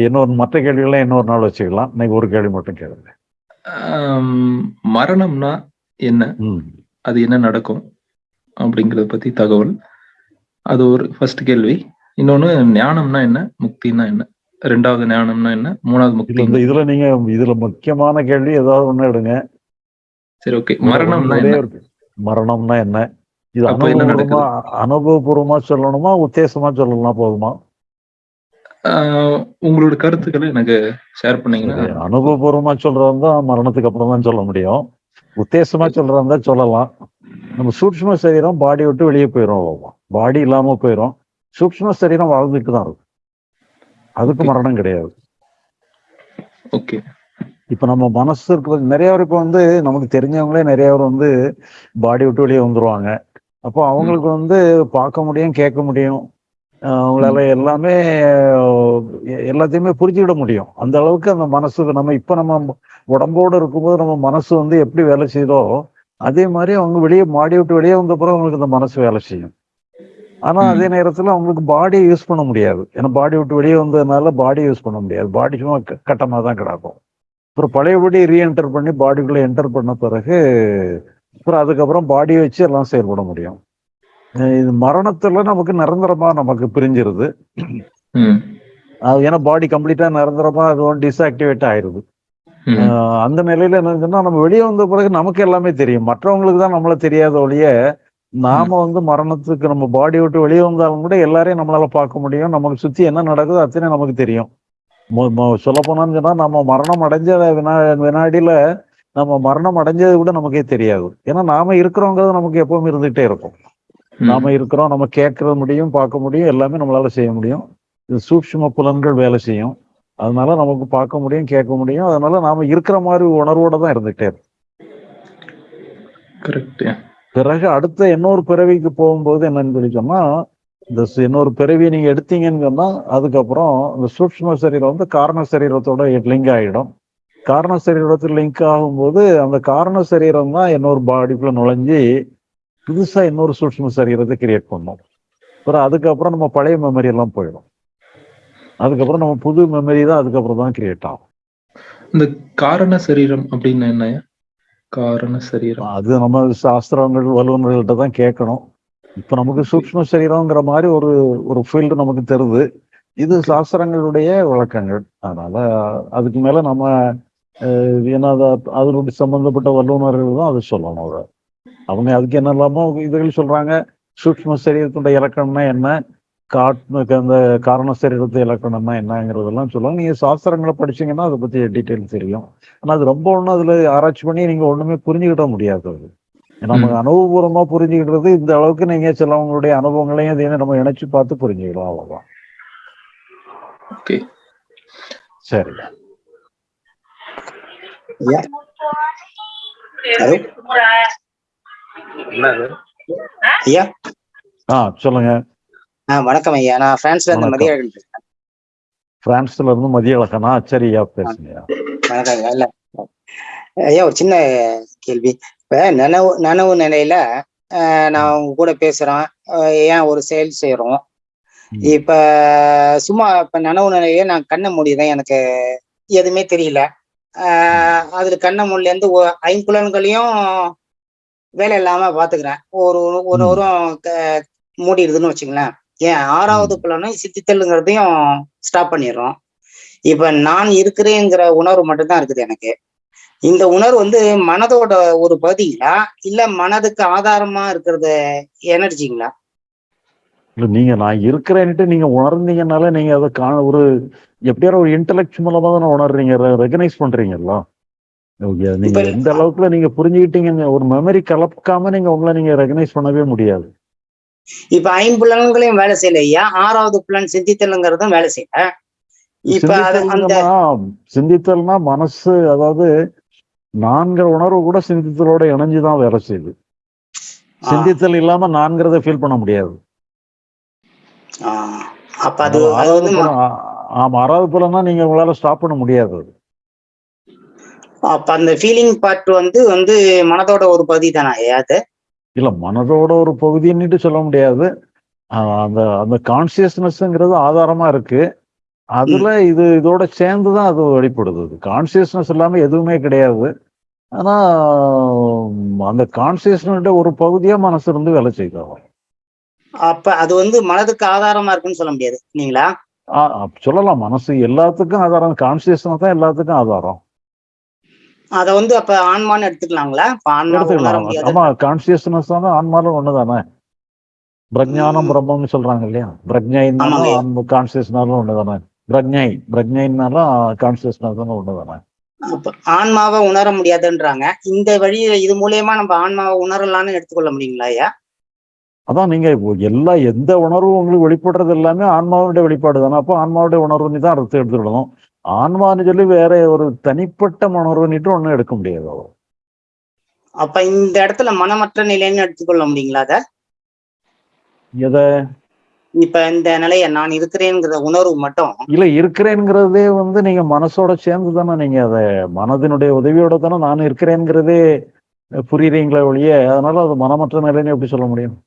இன்னொரு மற்ற கேள்விகள்லாம் இன்னொரு நாள் வச்சுக்கலாம். இன்னைக்கு ஒரு கேள்வி மட்டும் கேளுங்க. மரணம்னா என்ன? அது என்ன நடக்கும்? அப்படிங்கறத பத்தி தகவல். அது ஒரு ஃபர்ஸ்ட் கேள்வி. இன்னொன்னு ஞானம்னா என்ன? முக்தினா என்ன? ரெண்டாவது ஞானம்னா என்ன? மூணாவது முக்தி. இந்த இதுல நீங்க இதுல முக்கியமான கேள்வி ஏதாவது ஒண்ணு எடுங்க. சரி ஓகே. மரணம்னா மரணம்னா என்ன? இது அனுபவபூர்வமா அனுபவபூர்வமா சொல்லணுமா உத்தேசமா சொல்லலாம் போதுமா? உங்களோட கருத்துக்களை எனக்கு ஷேர் பண்ணீங்கன்னா அனுபவபூர்வமா சொல்றவங்க தான் மரணத்துக்கு அப்புறம் தான் சொல்ல முடியும். உத்தேசமா சொல்றதா சொல்லலாம். நம்ம சூட்சும சரீரம் பாடி விட்டு வெளியே போயிடும் பாடி இல்லாம போயிடும் சூட்சும சரீரம் வாழ்ந்துட்டு தான் இருக்கும் அதுக்கு. மரணம் கிடையாது. ஓகே இப்ப நம்ம மனசு இருக்கிறது நிறைய பேர் இப்ப வந்து நமக்கு தெரிஞ்சவங்களே நிறைய பேர் வந்து பாடி விட்டு வெளியே வந்துருவாங்க. அப்போ அவங்களுக்கு வந்து பார்க்க முடியும் கேட்க முடியும். அவங்களால எல்லாமே எல்லாத்தையுமே புரிஞ்சுக்கிட முடியும். அந்த அளவுக்கு அந்த மனசு நம்ம இப்ப நம்ம உடம்போடு இருக்கும்போது நம்ம மனசு வந்து எப்படி வேலை செய்யுதோ அதே மாதிரி அவங்க வெளியே மாடி விட்டு வெளியே வந்த பிறகு அவங்களுக்கு அந்த மனசு வேலை செய்யும். ஆனா. அதே நேரத்துல அவங்களுக்கு பாடியை யூஸ் பண்ண முடியாது. ஏன்னா பாடி விட்டு வெளியே வந்ததுனால பாடி யூஸ் பண்ண முடியாது. பாடி சும்மா கட்டமா தான் கிடக்கும். அப்புறம் பழையபடி ரீஎன்டர் பண்ணி பாடிக்குள்ள என்டர் பண்ண பிறகு அப்புறம் அதுக்கப்புறம் பாடியை வச்சு எல்லாம் செயல்பட முடியும். இது மரணத்துல நமக்கு நிரந்தரமா நமக்கு பிரிஞ்சிருது. அது ஏன்னா பாடி கம்ப்ளீட்டா நிரந்தரமா அது டிஸ்ஆக்டிவேட் ஆயிருது. அந்த நிலையில என்ன சொன்னா நம்ம வெளியே வந்த பிறகு நமக்கு எல்லாமே தெரியும். மற்றவங்களுக்கு தான் நம்மள தெரியாத ஒழிய நாம வந்து மரணத்துக்கு நம்ம பாடி விட்டு வெளியே வந்தாலும் கூட எல்லாரையும் நம்மளால பார்க்க முடியும். நமக்கு சுத்தி என்ன நடக்குதோ அத்தனை நமக்கு தெரியும். சொல்ல போனான்னு சொன்னா நம்ம மரணம் அடைஞ்ச வினா வினாடியில நம்ம மரணம் அடைஞ்சது கூட நமக்கே தெரியாது. ஏன்னா நாம இருக்கிறோங்கிறது நமக்கு எப்பவும் இருந்துகிட்டே இருக்கும். நாம இருக்கிறோம் நம்ம கேட்கறது முடியும் பார்க்க முடியும் எல்லாமே நம்மளால செய்ய முடியும். இது சூட்சும புலன்கள் வேலை செய்யும். அதனால நமக்கு பார்க்க முடியும் கேட்க முடியும். அதனால நாம இருக்கிற மாதிரி உணர்வோட தான் இருந்துகிட்டே இருக்கும். கரெக்ட் பிறகு அடுத்த இன்னொரு பிறவிக்கு போகும்போது என்னன்னு சொல்லி சொன்னா இந்த இன்னொரு பிறவி நீங்க எடுத்தீங்கன்னு சொன்னா அதுக்கப்புறம் இந்த சூக்ம சரீரம் வந்து காரண சரீரத்தோட லிங்க் ஆயிடும். காரண சரீரத்தில் லிங்க் ஆகும்போது அந்த காரண சரீரம் தான் இன்னொரு பாடிக்குள்ள நுழைஞ்சு புதுசா இன்னொரு சூட்சும சரீரத்தை கிரியேட் பண்ணும். அப்புறம் அதுக்கப்புறம் நம்ம பழைய மெமரி எல்லாம் போயிடும். அதுக்கப்புறம் நம்ம புது மெமரி தான் அதுக்கப்புறம் தான் கிரியேட் ஆகும். இந்த காரண சரீரம் அப்படின்னு என்ன? காரண சரீரம். அது நம்ம சாஸ்திரங்கள் வல்லுநர்கள்ட்ட தான் கேட்கணும். இப்ப நமக்கு சூக்ஷ்ம சரீரம்ங்கிற மாதிரி ஒரு ஒரு ஃபீல்டு நமக்கு தெரியுது இது சாஸ்திரங்களுடைய விளக்கங்கள் அதனால அதுக்கு மேல நம்ம ஏன்னா அது- அதனுடைய சம்பந்தப்பட்ட வல்லுநர்கள் தான் அது சொல்லணும் அதை அவங்க அதுக்கு என்னெல்லாமோ இதுகள் சொல்றாங்க. சூக்ஷ்ம சரீரத்துடைய இலக்கணம்னா என்ன? காட் அந்த காரண சரீரத்து இலக்கணம்னா என்னங்கிறதெல்லாம் சொல்லுவாங்க நீங்க சாஸ்திரங்களை படிச்சீங்கன்னா அதை பத்தி டீட்டெயில் தெரியும். ஆனா அது ரொம்ப ஒன்றும் அதுல ஆராய்ச்சி பண்ணி நீங்க ஒண்ணுமே புரிஞ்சுக்கிட முடியாது அது. நம்ம ம். அனுபவபூர்வமா புரிஞ்சுக்கிட்டது இந்த அளவுக்கு நீங்க சிலவங்களுடைய அனுபவங்களையும் இதையும் நம்ம இணைச்சு பார்த்து புரிஞ்சுக்கலாம் அவ்வளவுதான். ஓகே. சரி. ஐயா ஆ சொல்லுங்க. வணக்கம் ஐயா. நான் பிரான்ஸ்ல இருந்து வணக்கம். மதியழகன் பேசுறேன். பிரான்ஸ்ல இருந்து மதிய பேசுங்க. வணக்கம் ஐயா. இல்ல. ஐயா ஒரு சின்ன கேள்வி. இப்ப நனவு நனவு நிலையில நான் உங்க கூட பேசுறோம் ஏன் ஒரு செயல் செய்யறோம். இப்ப சும்மா இப்ப நனவு நிலையில நான் கண்ணை மூடிதான் எனக்கு எதுவுமே தெரியல. ஆஹ், அதுல கண்ணை மூடில இருந்து ஐம்புலன்களையும் வேலை இல்லாம பாத்துக்கிறேன். ஒரு ஒரு. வாரம் மூடிடுதுன்னு வச்சுங்களேன் ஏன் ஆறாவது புலனும் சித்தித்தல்லுங்கிறதையும் ஸ்டாப் பண்ணிடுறோம். இப்ப நான் இருக்கிறேங்கிற உணர்வு மட்டும்தான் இருக்குது எனக்கு. இந்த உணர்வு வந்து மனதோட ஒரு பகுதிங்களா? இல்ல மனதுக்கு ஆதாரமா இருக்கிறது எனர்ஜிங்களா? நீங்க நான் இருக்கிறேன்ட்டு நீங்க உணர்ந்தீங்கனால நீங்க அதை காண ஒரு எப்படியாவது ஒரு மூலமா தானே உணர்றீங்க ரெகனைஸ் பண்றீங்கல்ல ஓகே, நீங்க எந்த அளவுக்குல நீங்க புரிஞ்சுக்கிட்டீங்க ஒரு மெமரி கலக்காம நீங்க உங்களை நீங்க ரெகனைஸ் பண்ணவே முடியாது. இப்ப ஐம்புலன்களையும் வேலை செய்யல ஐயா. ஆறாவது புலன் சிந்தித்தலுங்கிறதும் வேலை செய்யல. இப்ப அந்த சிந்தித்தல்னா மனசு அதாவது நான்கிற உணர்வு கூட சிந்தித்தலோட இணைஞ்சுதான் வேலை செய்யுது. சிந்தித்தல் இல்லாம நான்கிறத ஃபீல் பண்ண முடியாது. ஆமா ஆறாவது புலம்னா நீங்க உங்களால ஸ்டாப் பண்ண முடியாது. அப்ப அந்த ஃபீலிங் பார்ட் வந்து வந்து மனதோட ஒரு பகுதி தானே அது? இல்ல மனதோட ஒரு பகுதின்னுட்டு சொல்ல முடியாது. அந்த அந்த கான்சியஸ்னஸ்ங்கிறது ஆதாரமா இருக்கு. அதுல இது இதோட சேர்ந்து தான் அது வெளிப்படுது கான்சியஸ்னஸ் இல்லாம எதுவுமே கிடையாது. ஆனா அந்த கான்சியஸ்னஸ் ஒரு பகுதியா மனசு இருந்து வேலை செய்யும் அப்ப அது வந்து மனதுக்கு ஆதாரமா இருக்குன்னு சொல்ல முடியாது இல்லைங்களா? சொல்லலாம். மனசு எல்லாத்துக்கும் ஆதாரம். கான்சியஸ்னஸ் தான் எல்லாத்துக்கும் ஆதாரம். அத வந்து அப்ப ஆன்மான்னு எடுத்துக்கலாங்களா? ஆமா கான்சியஸ்னஸ் தான் ஆன்மாலும் ஒண்ணுதானே? பிரஜானம் பிரம்மம்னு சொல்றாங்க இல்லையா? பிரஜைனாலும் கான்சியஸ்னாலும் ஒண்ணுதானே? பிரஜை பிரஜைனாலும் கான்சியஸ்னஸ் ஒண்ணுதானே? அப்ப ஆன்மாவை உணர முடியாதுன்றாங்க. இந்த வழியில இது மூலியமா நம்ம ஆன்மாவை உணரலாம்னு எடுத்துக்கொள்ள முடியுங்களா ஐயா? அதான் நீங்க எல்லா எந்த உணர்வும் உங்களுக்கு வெளிப்படுறது எல்லாமே ஆன்மாவுடைய வெளிப்பாடு தானே அப்போ ஆன்மாவுடைய உணர்வுன்னு தான் அர்த்தம் எடுத்துக்கிடணும். ஆன்மான்னு சொல்லி வேற ஒரு தனிப்பட்ட உணர்வுன்னுட்டு ஒண்ணும் எடுக்க முடியாது. அப்ப இந்த இடத்துல மனமற்ற நிலைன்னு எடுத்துக்கொள்ள முடியுங்களா அத? எதை? இப்ப இந்த நிலைய நான் இருக்கிறேங்கிற உணர்வு மட்டும். இல்ல இருக்கிறேங்கிறதே வந்து நீங்க மனசோட சேர்ந்து தானே நீங்க அதை மனதினுடைய உதவியோட தானே நான் இருக்கிறேங்கிறதே புரியுறீங்களே ஒழிய அதனால அது மனமற்ற நிலைன்னு எப்படி சொல்ல முடியும்?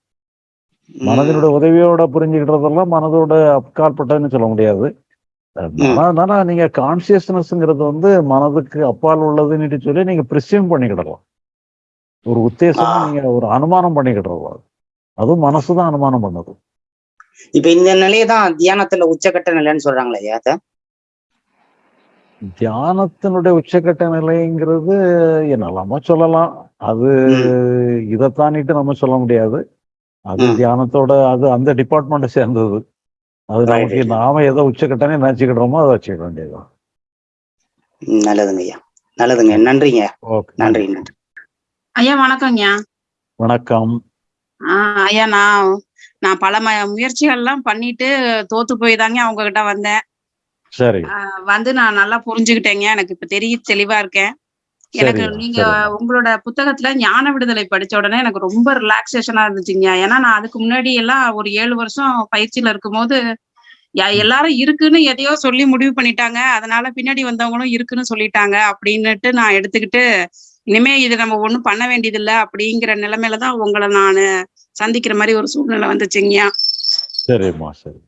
மனதினுடைய உதவியோட புரிஞ்சுக்கிட்டதெல்லாம் மனதோட அப்பாற்பட்டதுன்னு சொல்ல முடியாது. அதனால நீங்க கான்சியஸ்னஸ்ங்கிறது வந்து மனதுக்கு அப்பால் உள்ளதுன்னு சொல்லி நீங்க பிரிசியம் பண்ணிக்கிடலாம் ஒரு உத்தேசமா. நீங்க ஒரு அனுமானம் பண்ணிக்கிடலாம் அதுவும் மனசுதான் அனுமானம் பண்ணுது. இப்ப இந்த நிலையை தான் தியானத்துல உச்சக்கட்ட நிலைன்னு சொல்றாங்களே அத? தியானத்தினுடைய உச்சக்கட்ட நிலைங்கிறது என்னெல்லாமோ சொல்லலாம். அது இதை தாண்டிட்டு நம்ம சொல்ல முடியாது. அது. தியானத்தோட அது அந்த டிபார்ட்மெண்ட்டை சேர்ந்தது. அது நமக்கு. நாம எதை உச்சக்கட்டனே நினைச்சுக்கிடுறோமோ அதை வச்சுக்க வேண்டியதுதான். நல்லதுங்க ஐயா. நல்லதுங்க. நன்றிங்க. நன்றி நன்றி. ஐயா வணக்கம். ஆஹ் ஐயா நான் நான் பல ம முயற்சிகள்லாம் பண்ணிட்டு தோத்து போய் தாங்க அவங்க கிட்ட வந்தேன். சரி ஆஹ் வந்து நான் நல்லா புரிஞ்சுக்கிட்டேங்க. எனக்கு இப்ப தெரிய தெளிவா இருக்கேன். எனக்கு நீங்க. உங்களோட புத்தகத்துல ஞான விடுதலை படிச்ச உடனே எனக்கு ரொம்ப ரிலாக்ஸேஷனா இருந்துச்சுங்க. ஏன்னா நான் அதுக்கு முன்னாடி எல்லாம் ஒரு ஏழு வருஷம் பயிற்சியில இருக்கும்போது எல்லாரும் இருக்குன்னு எதையோ சொல்லி முடிவு பண்ணிட்டாங்க. அதனால பின்னாடி வந்தவங்களும் இருக்குன்னு சொல்லிட்டாங்க. அப்படின்னுட்டு நான் எடுத்துக்கிட்டு இனிமே இது நம்ம ஒண்ணும் பண்ண வேண்டியதில்ல அப்படிங்கிற நிலைமையில தான் உங்களை நான் சந்திக்கிற மாதிரி ஒரு சூழ்நிலை வந்துச்சுங்கய்யா சரிம்மா சரி.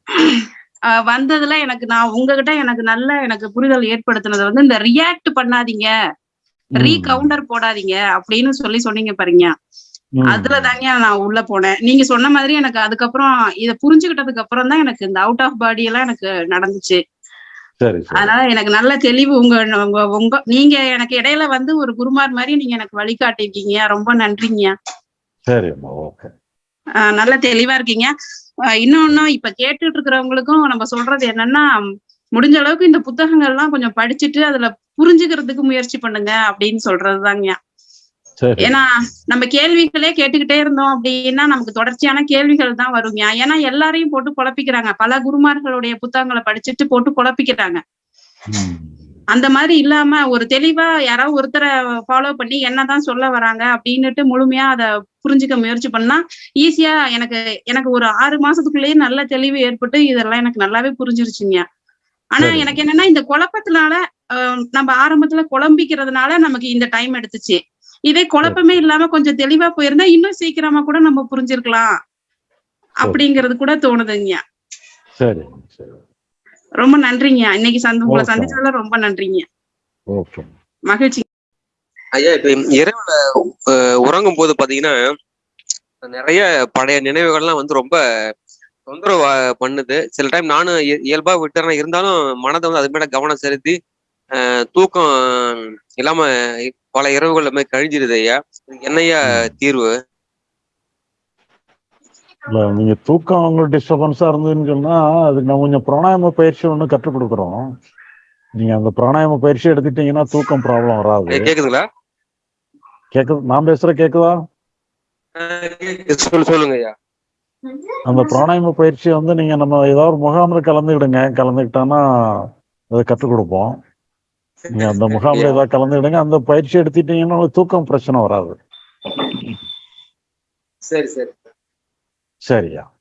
ஆஹ் வந்ததுல எனக்கு நான் உங்ககிட்ட எனக்கு நல்ல எனக்கு புரிதல் ஏற்படுத்தினது வந்து இந்த ரியாக்ட் பண்ணாதீங்க. ரீ கவுண்டர் போடாதீங்க அப்படின்னு சொல்லி சொன்னீங்க பாருங்க. அதுல தாங்க நான் உள்ள போனேன். நீங்க சொன்ன மாதிரி எனக்கு அதுக்கப்புறம் இத புரிஞ்சுக்கிட்டதுக்கு அப்புறம் தான் எனக்கு இந்த அவுட் ஆஃப் பாடி எல்லாம் எனக்கு நடந்துச்சு. அதனால எனக்கு நல்ல தெளிவு உங்க உங்க உங்க நீங்க எனக்கு இடையில வந்து ஒரு குருமார் மாதிரி நீங்க எனக்கு வழிகாட்டிருக்கீங்க ரொம்ப நன்றிங்க. நல்ல தெளிவா இருக்கீங்க. ஆஹ் இன்னொன்னு இப்ப கேட்டுட்டு இருக்கிறவங்களுக்கும் நம்ம சொல்றது என்னன்னா முடிஞ்ச அளவுக்கு இந்த புத்தகங்கள்லாம் கொஞ்சம் படிச்சுட்டு அதுல புரிஞ்சுக்கிறதுக்கு முயற்சி பண்ணுங்க அப்படின்னு சொல்றதுதாங்க ஏன்னா நம்ம கேள்விகளே கேட்டுக்கிட்டே இருந்தோம் அப்படின்னா நமக்கு தொடர்ச்சியான கேள்விகள் தான் வருங்க ஏன்னா எல்லாரையும் போட்டு குழப்பிக்கிறாங்க பல குருமார்களுடைய புத்தகங்களை படிச்சுட்டு போட்டு குழப்பிக்கிறாங்க. அந்த மாதிரி இல்லாம ஒரு தெளிவா யாராவது ஒருத்தரை ஃபாலோ பண்ணி என்னதான் சொல்ல வராங்க அப்படின்னுட்டு முழுமையா அதை புரிஞ்சுக்க முயற்சி பண்ணா ஈஸியா எனக்கு எனக்கு ஒரு ஆறு மாசத்துக்குள்ளேயே நல்ல தெளிவு ஏற்பட்டு இதெல்லாம் எனக்கு நல்லாவே புரிஞ்சிருச்சுங்க ஆனா. எனக்கு என்னன்னா இந்த குழப்பத்தினால நம்ம ஆரம்பத்துல குழம்பிக்கிறதுனால நமக்கு இந்த டைம் எடுத்துச்சு. இதே குழப்பமே இல்லாம கொஞ்சம் தெளிவா போயிருந்தா இன்னும் சீக்கிரமா கூட நம்ம புரிஞ்சிருக்கலாம். அப்படிங்கிறது கூட தோணுதுங்க. சரி சரி. ரொம்ப நன்றிங்க. இன்னைக்கு சந்தி உங்களை. சந்திச்சதுல ரொம்ப நன்றிங்க. ஓகே. மகிழ்ச்சி. ஐயா இப்ப இரவுல உறங்கும் போது பாத்தீங்கன்னா நிறைய பழைய நினைவுகள்லாம் வந்து ரொம்ப தொந்தரவு பண்ணுது. சில டைம் நானும் இய- இயல்பா விட்டுறேன். இருந்தாலும் மனதை வந்து அது மேல கவனம் செலுத்தி தூக்கம் இல்லாம பல இரவுகள் மாதிரி கழிஞ்சிருது ஐயா. என்னய்யா தீர்வு? இல்ல நீங்க தூக்கம் உங்களுக்கு டிஸ்டர்பன்ஸா இருந்ததுன்னு சொன்னா அதுக்கு நான் கொஞ்சம் பிராணாயாம பயிற்சி ஒன்று கற்றுக் கொடுக்குறோம். நீங்க அந்த பிராணாயாம பயிற்சி எடுத்துட்டீங்கன்னா தூக்கம் ப்ராப்ளம் வராது. கேக்குதுங்களா? கேக்குது நான் பேசுற கேக்குதா? சொல்லுங்க ஐயா. அந்த பிராணாயாம பயிற்சி வந்து நீங்க நம்ம ஏதாவது முகாம்ல கலந்துக்கிடுங்க. கலந்துக்கிட்டோன்னா அதை கற்றுக் கொடுப்போம். நீங்க அந்த முகாம்ல ஏதாவது கலந்துக்கிடுங்க. அந்த பயிற்சி எடுத்துட்டீங்கன்னா தூக்கம் பிரச்சனை வராது. சரி சரி. சரியா?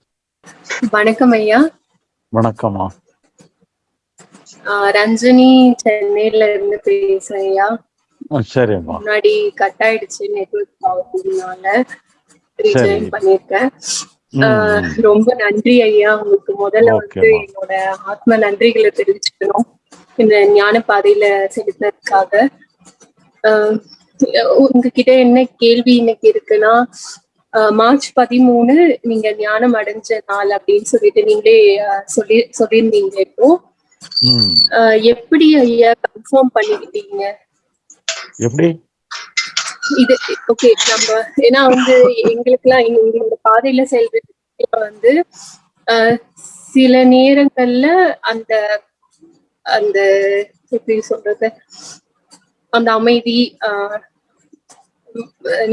வணக்கம் ஐயா. வணக்கம்மா. ஆஹ் ரஞ்சனி சென்னையில இருந்து பேசுறேன் ஐயா. சரிம்மா. முன்னாடி கட் ஆயிடுச்சு நெட்வொர்க் ப்ராப்ளம்னால. ரீஜாயின் பண்ணிருக்கேன். ரொம்ப நன்றி ஐயா. உங்களுக்கு முதல்ல வந்து. என்னோட ஆத்ம நன்றிகளை தெரிவிச்சுக்கணும். இந்த ஞான பாதையில செலுத்தினதுக்காக உங்ககிட்ட என்ன கேள்வி இன்னைக்கு இருக்குன்னா மார்ச் பதிமூணு நீங்க ஞானம் அடைஞ்ச நாள் அப்படின்னு சொல்லிட்டு நீங்களே சொல்லி சொல்லியிருந்தீங்க இப்போ. எப்படி ஐயா கன்ஃபார்ம் பண்ணிக்கிட்டீங்க? எப்படி? இது ஓகே நம்ம ஏன்னா வந்து எங்களுக்குலாம் எங்க- எங்களோட பாதையில செல்றது வந்து சில நேரங்கள்ல அந்த அந்த எப்படி சொல்றது? அந்த அமைதி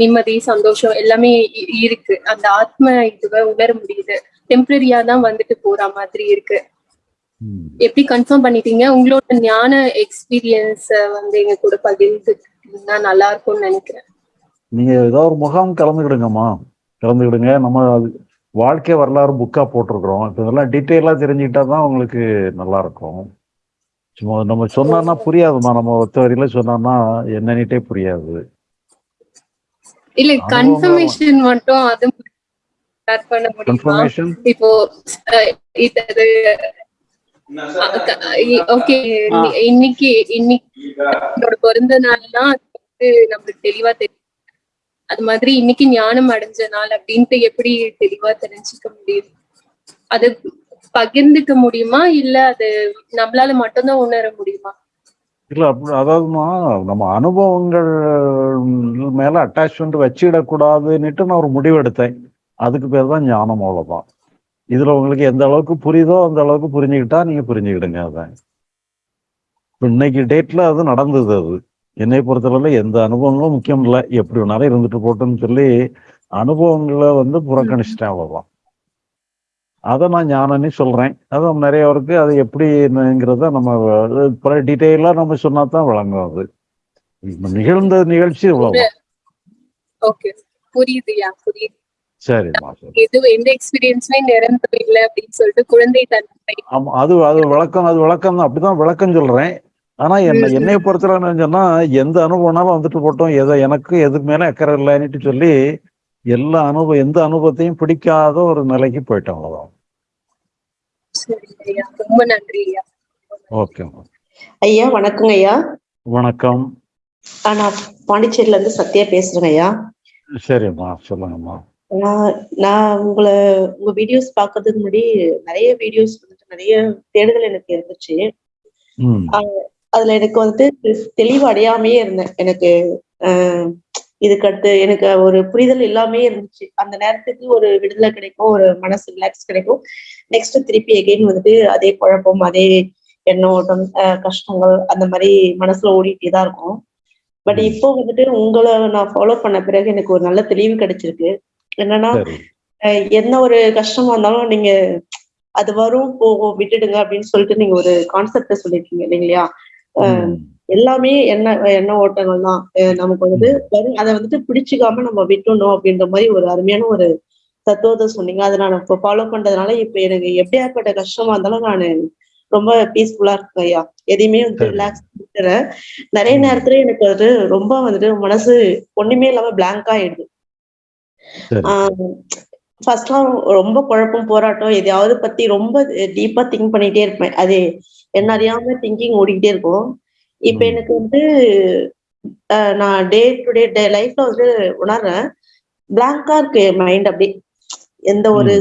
நிம்மதி சந்தோஷம் எல்லாமே இருக்கு. அந்த ஆத்ம இதுவை உணர முடியுது. டெம்பரரியா தான் வந்துட்டு போற மாதிரி இருக்கு. எப்படி கன்ஃபார்ம் பண்ணிட்டீங்க? உங்களோட ஞான எக்ஸ்பீரியன்ஸ வந்து எங்க கூட பகிர்ந்துக்கிட்டீங்கன்னா நல்லா இருக்கும்னு நினைக்கிறேன். நீங்க ஏதாவது ஒரு முகாம் கலந்துக்கிடுங்கம்மா. கலந்துக்கிடுங்க. நம்ம வாழ்க்கை வரலாறு புக்கா போட்டிருக்கிறோம். இப்போ இதெல்லாம் டீட்டெயிலாக தெரிஞ்சுக்கிட்டா தான் உங்களுக்கு நல்லா இருக்கும். சும்மா நம்ம சொன்னோம்னா புரியாதும்மா. நம்ம ஒத்த வரியில சொன்னோம்னா என்னன்னுட்டே புரியாது. இல்ல கன்ஃபர்மேஷன் மட்டும் அது ஸ்டார்ட் பண்ண முடியுமா? இப்போ இது ஓகே இன்னைக்கு இன்னைக்கு பிறந்த நாள்னா அது வந்து நம்மளுக்கு தெளிவா தெரியும். அது மாதிரி இன்னைக்கு ஞானம் அடைஞ்ச நாள் அப்படின்ட்டு எப்படி தெளிவா தெரிஞ்சுக்க முடியும் அது பகிர்ந்துக்க முடியுமா? இல்ல அது நம்மளால மட்டும்தான் உணர முடியுமா? இல்ல அதாவதுமா நம்ம அனுபவங்கள் மேல அட்டாச்மெண்ட் வச்சிடக்கூடாதுன்னுட்டு நான் ஒரு முடிவு எடுத்தேன் அதுக்கு பேர் தான் ஞானம் அவ்வளோதான் இதுல உங்களுக்கு எந்த அளவுக்கு புரியுதோ அந்த அளவுக்கு புரிஞ்சுக்கிட்டா நீங்க புரிஞ்சுக்கிடுங்க அதான் இன்னைக்கு டேட்ல அது நடந்தது அது. என்னை பொறுத்தளவுல எந்த அனுபவங்களும் முக்கியம் இல்லை. எப்படி வேணாலும் இருந்துட்டு போட்டுன்னு சொல்லி அனுபவங்களை வந்து புறக்கணிச்சிட்டேன் அவ்வளவுதான். அதை நான் ஞானம்னு சொல்றேன். அது நிறையவருக்கு அது எப்படிங்கிறத நம்ம பல டீட்டெயிலாக நம்ம சொன்னா தான் விளங்கும் அது. நிகழ்ந்த நிகழ்ச்சி புரியுதுயா புரியுது சரிம்மா சரி எது எந்த எக்ஸ்பீரியன்ஸுமே நிரந்தரம் இல்லை அப்படின்னு சொல்லிட்டு குழந்தை தன்மை. ஆமா அது அது விளக்கம் அது விளக்கம் தான். அப்படிதான் விளக்கம் சொல்றேன். ஆனா என்ன ம், என்னைய பொறுத்தவரை சொன்னா எந்த அனுபவம்னாலும் வந்துட்டு போட்டோம். எதை எனக்கு எதுக்கு மேல அக்கறை இல்லைன்னுட்டு சொல்லி எல்லா அனுபவம் எந்த அனுபவத்தையும் பிடிக்காத ஒரு நிலைக்கு போயிட்டோம் அவ்வளவுதான் சரிங்க ஐயா ரொம்ப நன்றி ஐயா. ஓகே ஐயா வணக்கங்க ஐயா. வணக்கம். நான் பாண்டிச்சேரியில இருந்து சத்யா பேசுறேங்க ஐயா. சரிம்மா சொல்லுங்கம்மா நான் நான் உங்களை உங்க வீடியோஸ் பார்க்கறதுக்கு முன்னாடி நிறைய வீடியோஸ் வந்துட்டு நிறைய தேடுதல் எனக்கு இருந்துச்சு. அதுல எனக்கு வந்துட்டு தெளிவு அடையாமையே இருந்தேன். எனக்கு ஆஹ், இதுக்கு அடுத்து எனக்கு ஒரு புரிதல் இல்லாமே இருந்துச்சு. அந்த நேரத்துக்கு ஒரு விடுதலை கிடைக்கும் ஒரு மனசு ரிலாக்ஸ் கிடைக்கும். நெக்ஸ்ட் திருப்பி எகைன் வந்துட்டு அதே குழப்பம் அதே எண்ண ஓட்டம் ஆஹ், கஷ்டங்கள் அந்த மாதிரி மனசுல ஓடிட்டே தான் இருக்கும். பட் இப்போ வந்துட்டு உங்களை நான் ஃபாலோ பண்ண பிறகு எனக்கு ஒரு நல்ல தெளிவு கிடைச்சிருக்கு. என்னன்னா என்ன ஒரு கஷ்டமா இருந்தாலும் நீங்க அது வரும் போகும் விட்டுடுங்க அப்படின்னு சொல்லிட்டு நீங்க ஒரு கான்செப்ட சொல்லிருக்கீங்க இல்லைங்களா? எல்லாமே என்ன எண்ண ஓட்டங்கள் தான் நமக்கு வந்துட்டு வரும் அதை வந்துட்டு பிடிச்சிக்காம நம்ம விட்டுணும் அப்படின்ற மாதிரி ஒரு அருமையான ஒரு தத்துவத்தை சொன்னீங்க. அதை நான் இப்போ ஃபாலோ பண்றதுனால இப்ப எனக்கு எப்படியாப்பட்ட கஷ்டமா இருந்தாலும் நான் ரொம்ப பீஸ்ஃபுல்லா இருக்கேன் ஐயா. எதையுமே வந்து. ரிலாக்ஸ் பண்ணிக்கிறேன் நிறைய நேரத்துல எனக்கு அது ரொம்ப வந்துட்டு மனசு ஒண்ணுமே இல்லாம blank ஆயிடுது. ஃபர்ஸ்ட்லாம் ரொம்ப குழப்பம் போராட்டம் எதையாவது பத்தி ரொம்ப டீப்பா திங்க் பண்ணிட்டே இருப்பேன். அது என்ன அறியாம திங்கிங் ஓடிக்கிட்டே இருக்கும். இப்ப. எனக்கு வந்து நான் டே டு டே டே லைஃப்ல வந்து உணர்றேன். பிளாங்கா இருக்கு மைண்ட் அப்படி எந்த ஒரு.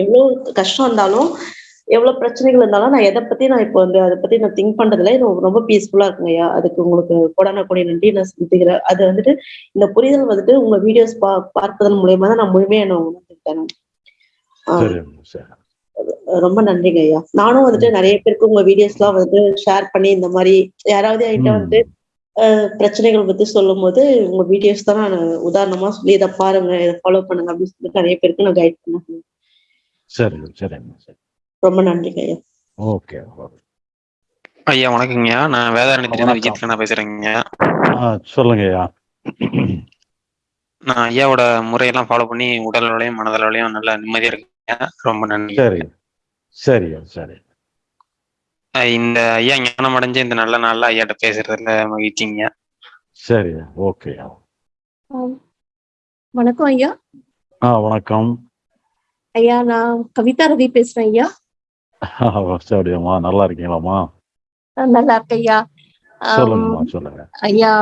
எவ்வளவு கஷ்டம் இருந்தாலும் எவ்வளவு பிரச்சனைகள் இருந்தாலும் நான் எதை பத்தி நான் இப்போ வந்து அதை பத்தி நான் திங்க் பண்றதுல எனக்கு ரொம்ப பீஸ்ஃபுல்லா இருக்குங்க ஐயா. அதுக்கு உங்களுக்கு கொடான கொடி நன்றி நான் செலுத்துகிறேன். அது வந்துட்டு இந்த புரிதல் வந்துட்டு உங்க வீடியோஸ் பா பார்ப்பதன் மூலியமா தான் நான் முழுமையா நான் உணர்ந்துட்டேன் ரொம்ப நன்றிங்க ஐயா. நானும் வந்துட்டு நிறைய பேருக்கு உங்க வீடியோஸ் எல்லாம் வந்துட்டு ஷேர் பண்ணி இந்த மாதிரி யாராவது என்கிட்ட. வந்துட்டு பிரச்சனைகள் பத்தி சொல்லும் போது உங்க வீடியோஸ் தான் நான் உதாரணமா சொல்லி இதை பாருங்க இதை ஃபாலோ பண்ணுங்க அப்படின்னு சொல்லிட்டு நிறைய பேருக்கு நான் கைட் பண்ணேன். சரி சரிம்மா சரி. ரொம்ப நன்றிங்க ஐயா. ஓகே ஐயா வணக்கங்கய்யா நான் வணக்கம். விஜித்ல நான் பேசுறேங்க. ஆ சொல்லுங்கய்யா நான் ஐயாவோட முறையெல்லாம் ஃபாலோ பண்ணி உடல் அளவுலையும் மனதளவுலையும் அளவுலையும் நல்லா நிம்மதியா இருக்குங்க. ரொம்ப நன்றி சரியா சரி. இந்த ஐயா ஞானம் அடைஞ்ச இந்த நல்ல நாள்ல ஐயாட்ட பேசுறதுல மகிழ்ச்சிங்க. சரி ஓகேயா வணக்கம் ஐயா. ஆ வணக்கம். ஐயா நான் கவிதா ரவி பேசுறேன் ஐயா. சரிம்மா நல்லா இருக்கீங்களாம்மா? நான் நல்லா இருக்கேன் ஐயா. சொல்லுங்கம்மா சொல்லுங்க. ஐயா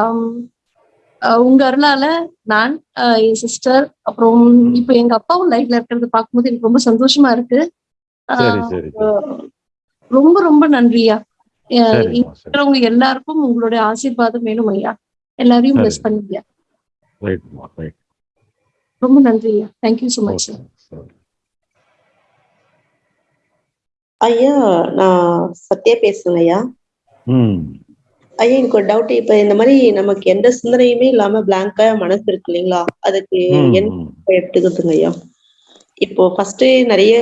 உங்க அருளால நான் என் சிஸ்டர் அப்புறம் இப்போ எங்க அப்பாவும் லைஃப்ல இருக்கிறது பார்க்கும்போது எனக்கு ரொம்ப சந்தோஷமா இருக்கு. ரொம்ப ரொம்ப நன்றியா. இருக்கிறவங்க எல்லாருக்கும் உங்களுடைய ஆசீர்வாதம் வேணும் ஐயா. எல்லாரையும். பிளஸ் பண்ணுங்க. ரொம்ப நன்றி ஐயா. தேங்க்யூ ஸோ மச் ஐயா. நான் சத்யா பேசுறேன் ஐயா. ம். ஐயா எனக்கு ஒரு டவுட் இப்ப இந்த மாதிரி நமக்கு எந்த சிந்தனையுமே இல்லாம பிளாங்கா மனசு இருக்கு இல்லைங்களா? அதுக்கு என்ன. எடுத்துக்கிறதுங்க ஐயா. இப்போ ஃபர்ஸ்ட் நிறைய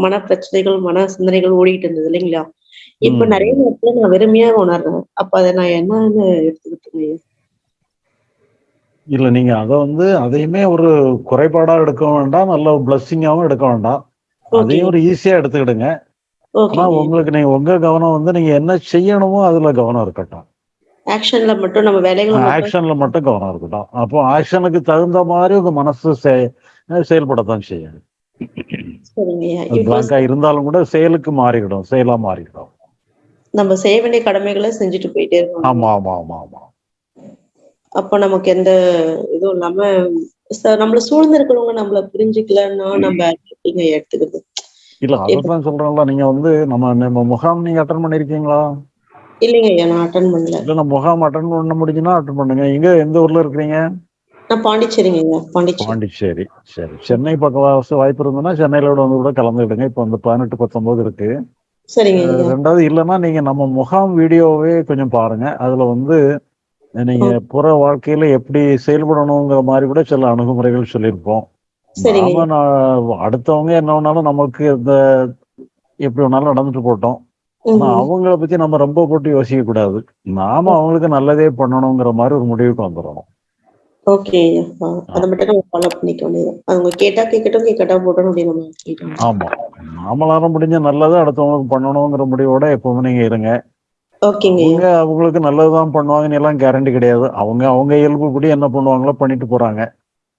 மன பிரச்சனைகள் மன சிந்தனைகள் ஓடிட்டு இருந்தது இல்லைங்களா? இப்ப. நிறைய நேரத்துல நான் வெறுமையா உணர்றேன். அப்ப அதை நான் என்னன்னு எடுத்துக்கிட்டுங்க ஐயா இல்ல நீங்க அதை வந்து அதையுமே ஒரு குறைபாடா எடுக்க வேண்டாம். நல்ல பிளஸ்ஸிங்காவும் எடுக்க வேண்டாம். அதையும் ஒரு ஈஸியா எடுத்துக்கிடுங்க. ஆனா உங்களுக்கு நீங்க உங்க கவனம் வந்து நீங்க என்ன செய்யணுமோ அதுல கவனம் இருக்கட்டும். ஆக்ஷன்ல மட்டும் நம்ம வேலைகளை ஆக்ஷன்ல மட்டும் கவனம் இருக்கட்டும். அப்போ ஆக்ஷனுக்கு தகுந்த மாதிரி உங்க மனசு செய- செயல்படத்தான் செய்யும். பிளாங்கா இருந்தாலும் கூட செயலுக்கு மாறிவிடும் செயலா மாறிவிடும். நம்ம செய்ய வேண்டிய கடமைகளை செஞ்சுட்டு போயிட்டே இருக்கோம் ஆமா ஆமா ஆமா ஆமா. அப்ப நமக்கு எந்த இதுவும் இல்லாம நம்மள சூழ்ந்து இருக்கிறவங்க நம்மள புரிஞ்சுக்கலன்னா நம்ம எடுத்துக்கிறது. இல்ல அதான் சொல்றேன்ல நீங்க வந்து நம்ம நம்ம முகாம் நீங்க அட்டன் பண்ணிருக்கீங்களா? இல்லைங்க நான் அட்டன் பண்ணல. இல்ல நம்ம முகாம் அட்டன் பண்ண முடிஞ்சுன்னா அட்டன் பண்ணுங்க. எங்க எந்த ஊர்ல இருக்கிறீங்க? நான் பாண்டிச்சேரிங்க பாண்டிச்சேரி. பாண்டிச்சேரி. சரி சென்னை பக்கம் வாய்ப்பு இருந்ததுன்னா சென்னையில கூட வந்து கூட கலந்துக்கிடுங்க. இப்போ வந்து பதினெட்டு பத்தொன்பது இருக்கு. சரிங்க ரெண்டாவது இல்லைன்னா நீங்க நம்ம முகாம் வீடியோவே கொஞ்சம் பாருங்க. அதுல வந்து நீங்க புற வாழ்க்கையில எப்படி செயல்படணுங்கிற மாதிரி கூட சில அணுகுமுறைகள் சொல்லியிருப்போம். நாம நான் அடுத்தவங்க என்ன வேணாலும் நமக்கு இந்த எப்படி வேணாலும் நடந்துட்டு போட்டோம். ஆனா. அவங்கள பத்தி நம்ம ரொம்ப போட்டு யோசிக்க கூடாது. நாம அவங்களுக்கு நல்லதே பண்ணணுங்கிற மாதிரி ஒரு முடிவுக்கு வந்துடணும். ஓகே அதை மட்டும் நம்ம ஃபாலோ பண்ணிக்க வேண்டியது அவங்க கேட்டா கேட்கட்டும் கேட்கட்டா போட்டோம் அப்படின்னு ஆமா. நாமளால முடிஞ்ச நல்லதை அடுத்தவங்களுக்கு பண்ணணுங்கிற முடிவோட எப்பவுமே நீங்க இருங்க. ஓகேங்க. அவங்க அவங்களுக்கு நல்லதுதான் பண்ணுவாங்கன்னு எல்லாம் கேரண்டி கிடையாது. அவங்க அவங்க இயல்புப்படி என்ன பண்ணுவாங்களோ பண்ணிட்டு போறாங்க.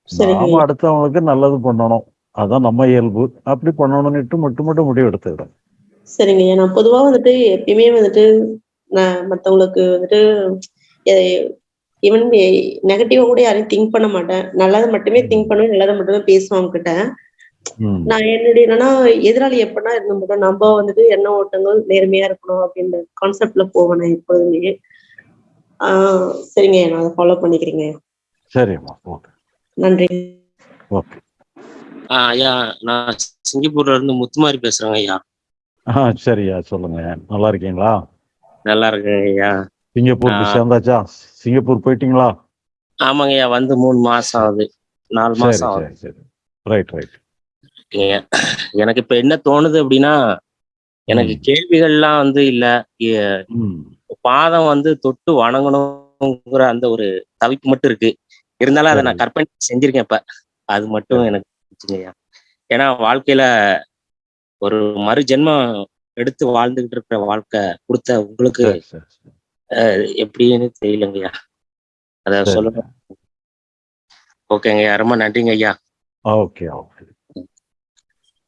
நாம அடுத்தவங்களுக்கு நல்லது பண்ணணும். அதான் நம்ம இயல்பு. அப்படி பண்ணணும்னுட்டு மட்டும் மட்டும் முடிவு எடுத்துக்கிறோம். சரிங்க. ஐயா நான் பொதுவா வந்துட்டு எப்பயுமே வந்துட்டு நான் மத்தவங்களுக்கு வந்துட்டு ஈவன் நெகட்டிவா கூட யாரையும் திங்க் பண்ண மாட்டேன். நல்லதை மட்டுமே திங்க் பண்ணுவேன் நல்லதை மட்டுமே பேசுவேன் அவங்க கிட்ட ம். நான் என்னுடைய என்னன்னா எதிராளி எப்படின்னா இருந்த மட்டும் நம்ம வந்துட்டு எண்ண ஓட்டங்கள் நேர்மையா இருக்கணும் அப்படின்ற கான்செப்ட்ல போவேன் நான் எப்பொழுதுமே. ஆஹ் சரிங்க. ஐயா, நான் அதை ஃபாலோ பண்ணிக்கிறேங்க. சரிம்மா ஓகே. நன்றி. ஓகே. ஆ, ஐயா நான் சிங்கப்பூர்ல இருந்து முத்துமாரி பேசுறேங்க ஐயா. ஆ சரியா சொல்லுங்க. நல்லா இருக்கீங்களா? நல்லா இருக்கேங்க ஐயா சிங்கப்பூருக்கு ஆ. சேர்ந்தாச்சா? சிங்கப்பூர் போயிட்டீங்களா? ஆமாங்க ஐயா வந்து மூணு மாசம் ஆகுது. நாலு மாசம் ஆகுது. சரி. Right right. எனக்கு இப்ப என்ன தோணுது அப்படின்னா எனக்கு கேள்விகள்லாம் வந்து இல்ல. பாதம் வந்து தொட்டு வணங்கணுங்கிற அந்த ஒரு தவிப்பு மட்டும் இருக்கு. இருந்தாலும் அதை நான் கற்பனை செஞ்சிருக்கேன் இப்ப. அது மட்டும் எனக்கு ஏன்னா வாழ்க்கையில ஒரு மறு ஜென்மம் எடுத்து வாழ்ந்துகிட்டு இருக்கிற வாழ்க்கை கொடுத்த உங்களுக்கு சரி சரி எப்படின்னு தெரியலங்கய்யா. அத சரி. சொல்லுங்க ஓகேங்க ஐயா ரொம்ப நன்றிங்க ஐயா ஓகே ஓகே.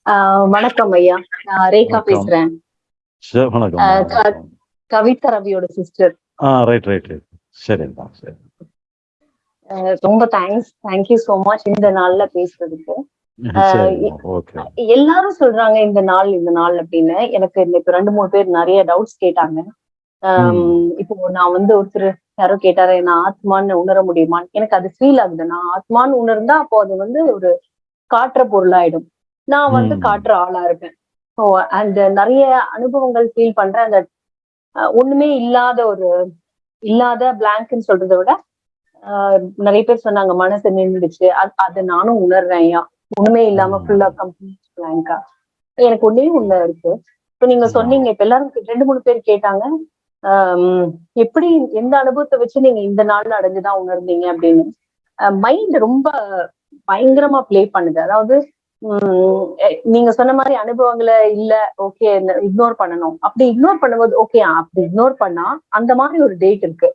ஆஹ் வணக்கம் ஐயா நான் ரேகா. பேசுறேன். சரி கவிதா ரவியோட சிஸ்டர் ஆ ரைட் ரைட் ரைட் சரிம்மா சரி. ரொம்ப தேங்க்ஸ் தேங்க்யூ so மச் இந்த நாள்ல பேசுறதுக்கு. எல்லாரும் சொல்றாங்க இந்த நாள் இந்த நாள் அப்படின்னு. எனக்கு இப்ப ரெண்டு மூணு பேர் நிறைய டவுட்ஸ் கேட்டாங்க. இப்போ நான் வந்து ஒருத்தர் யாரோ கேட்டாரு நான் ஆத்மான்னு உணர முடியுமான்னு? எனக்கு அது ஃபீல் ஆகுது. நான் ஆத்மான்னு உணர்ந்தா அப்போ அது வந்து ஒரு காட்டுற பொருளாயிடும். நான் வந்து. காட்டுற ஆளா இருப்பேன் ஸோ அந்த நிறைய அனுபவங்கள் ஃபீல் பண்றேன். அந்த ஒண்ணுமே இல்லாத ஒரு இல்லாத பிளாங்க்னு சொல்றதை விட ஆஹ், நிறைய பேர் சொன்னாங்க மனசு நின்றுடுச்சு. அது நானும் உணர்றேன் ஒண்ணுமே இல்லாம ஃபுல்லா கம்ப்ளீட் பிளாங்கா எனக்கு ஒண்ணே ஒண்ணு இருக்கு. இப்ப நீங்க சொன்னீங்க இப்ப எல்லாரும் ரெண்டு மூணு பேர் கேட்டாங்க. எப்படி எந்த அனுபவத்தை வச்சு நீங்க இந்த நாள்ல அடைஞ்சுதான் உணர்ந்தீங்க அப்படின்னு. மைண்ட் ரொம்ப பயங்கரமா ப்ளே பண்ணுது. அதாவது உம் நீங்க சொன்ன மாதிரி அனுபவங்களை இல்ல ஓகே இக்னோர் பண்ணணும். அப்படி இக்னோர் பண்ணும்போது ஓகே அப்படி இக்னோர் பண்ணா அந்த மாதிரி ஒரு டேட் இருக்கு.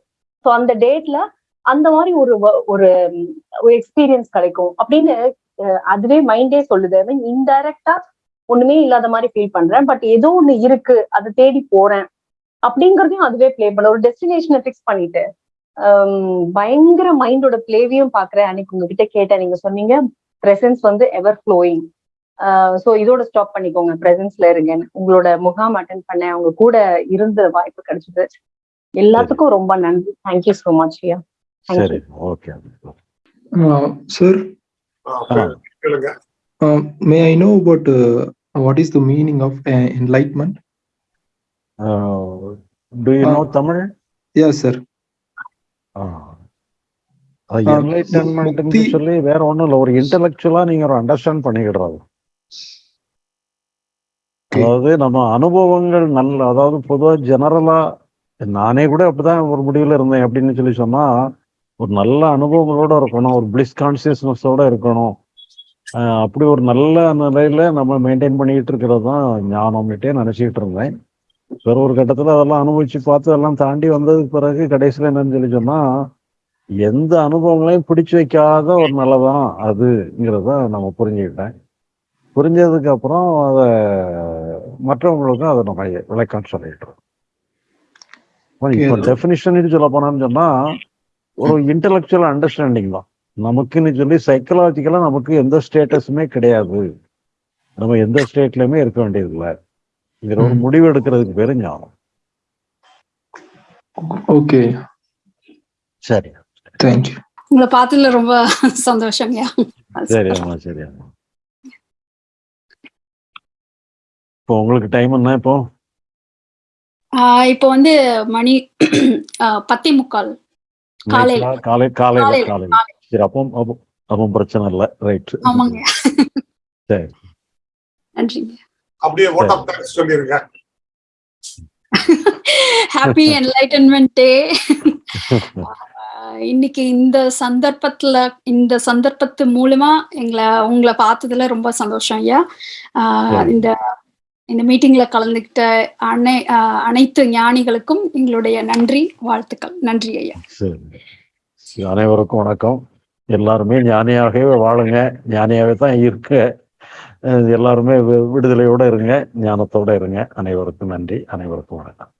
ஸோ அந்த டேட்ல அந்த மாதிரி ஒரு ஒரு எக்ஸ்பீரியன்ஸ் கிடைக்கும். அப்படின்னு அதுவே மைண்டே சொல்லுது. ஐ மீன் இன்டைரக்டா ஒண்ணுமே இல்லாத மாதிரி ஃபீல் பண்றேன். பட் ஏதோ ஒண்ணு இருக்கு. அதை தேடி போறேன். அப்படிங்கறதையும் அதுவே ப்ளே பண்ண ஒரு டெஸ்டினேஷனை ஃபிக்ஸ் பண்ணிட்டு பயங்கர மைண்டோட பிளேவையும் பாக்குறேன். அன்னைக்கு உங்ககிட்ட கேட்டேன். நீங்க சொன்னீங்க பிரசன்ஸ் வந்து எவர் ஃப்ளோயிங் ஸோ இதோட ஸ்டாப் பண்ணிக்கோங்க. பிரசன்ஸ்ல இருங்கன்னு. உங்களோட முகாம் அட்டன் பண்ணேன். அவங்க கூட இருந்த வாய்ப்பு கிடைச்சது. எல்லாத்துக்கும் ரொம்ப நன்றி. தேங்க்யூ ஸோ மச் ஐயா சரி. கேளுங்க. may I know about uh, what is the meaning of uh, enlightenment? Do you know Tamil Yes, sir. அது ஆ, என்லைட்டன்மெண்ட் சொல்லி வேற ஒண்ணும் இல்ல. ஒரு இன்டெலெக்சுவலா நீங்க ஒரு அண்டர்ஸ்டாண்ட் பண்ணிக்கிடுறது அதாவது நம்ம அனுபவங்கள் நல்ல அதாவது பொதுவா ஜெனரலா நானே கூட அப்படிதான் ஒரு முடிவுல இருந்தேன் அப்படின்னு சொல்லி சொன்னா ஒரு நல்ல அனுபவங்களோட இருக்கணும் ஒரு பிளிஸ் கான்சியஸ்னஸோட இருக்கணும். அப்படி ஒரு நல்ல நிலையில நம்ம மெயின்டைன் பண்ணிக்கிட்டு இருக்கிறது தான் ஞானம்னுட்டே நினைச்சிட்டு இருந்தேன். வேற ஒரு கட்டத்துல அதெல்லாம் அனுபவிச்சு பார்த்து அதெல்லாம் தாண்டி வந்ததுக்கு பிறகு கடைசியில என்னன்னு சொல்லி சொன்னா எந்த அனுபவங்களையும் பிடிச்சு வைக்காத ஒரு நிலைதான் அதுங்கிறத நம்ம புரிஞ்சுக்கிட்டேன். புரிஞ்சதுக்கு அப்புறம் அதை மற்றவங்களுக்கும் அதை நம்ம விளக்கம் சொல்லிடுறோம் இப்போ. டெஃபினிஷன் சொல்ல போனான்னு சொன்னா ஒரு இன்டெலெக்சுவல் அண்டர்ஸ்டாண்டிங் தான். நமக்குன்னு சொல்லி சைக்கலாஜிக்கலா நமக்கு எந்த ஸ்டேட்டஸுமே கிடையாது. நம்ம எந்த ஸ்டேட்லயுமே இருக்க வேண்டியது இல்லை. இதுல ஒரு முடிவு எடுக்கிறதுக்கு பேரு ஞானம். Okay. சரி. You. உங்களை பார்த்ததுல ரொம்ப சந்தோஷங்கய்யா சரி அம்மா சரி அம்மா. இப்போ உங்களுக்கு டைம் என்ன இப்போ? இப்போ வந்து மணி பத்தே முக்கால். காலை காலையில காலையில, காலையில. சரி அப்போ அப்போ அப்போ பிரச்சனை இல்லை. ரைட் ஆமாங்க. சரி. நன்றிங்க அப்படியே ஓட் ஆஃப் தேங்க்ஸ் சொல்லிருங்க. ஹாப்பி என்லைட்டன்மெண்ட் டே இன்னைக்கு இந்த சந்தர்ப்பத்துல இந்த சந்தர்ப்பத்து மூலமா எங்களை உங்களை பார்த்ததுல ரொம்ப சந்தோஷம் ஐயா. இந்த இந்த மீட்டிங்ல கலந்துக்கிட்ட அனை அனைத்து ஞானிகளுக்கும் எங்களுடைய நன்றி வாழ்த்துக்கள். நன்றி ஐயா. சரி. அனைவருக்கும் வணக்கம். எல்லாருமே ஞானியாகவே வாழுங்க. ஞானியாகவே தான் இருக்க. எல்லாருமே வி- விடுதலையோட இருங்க. ஞானத்தோட இருங்க. அனைவருக்கும் நன்றி. அனைவருக்கும் வணக்கம்.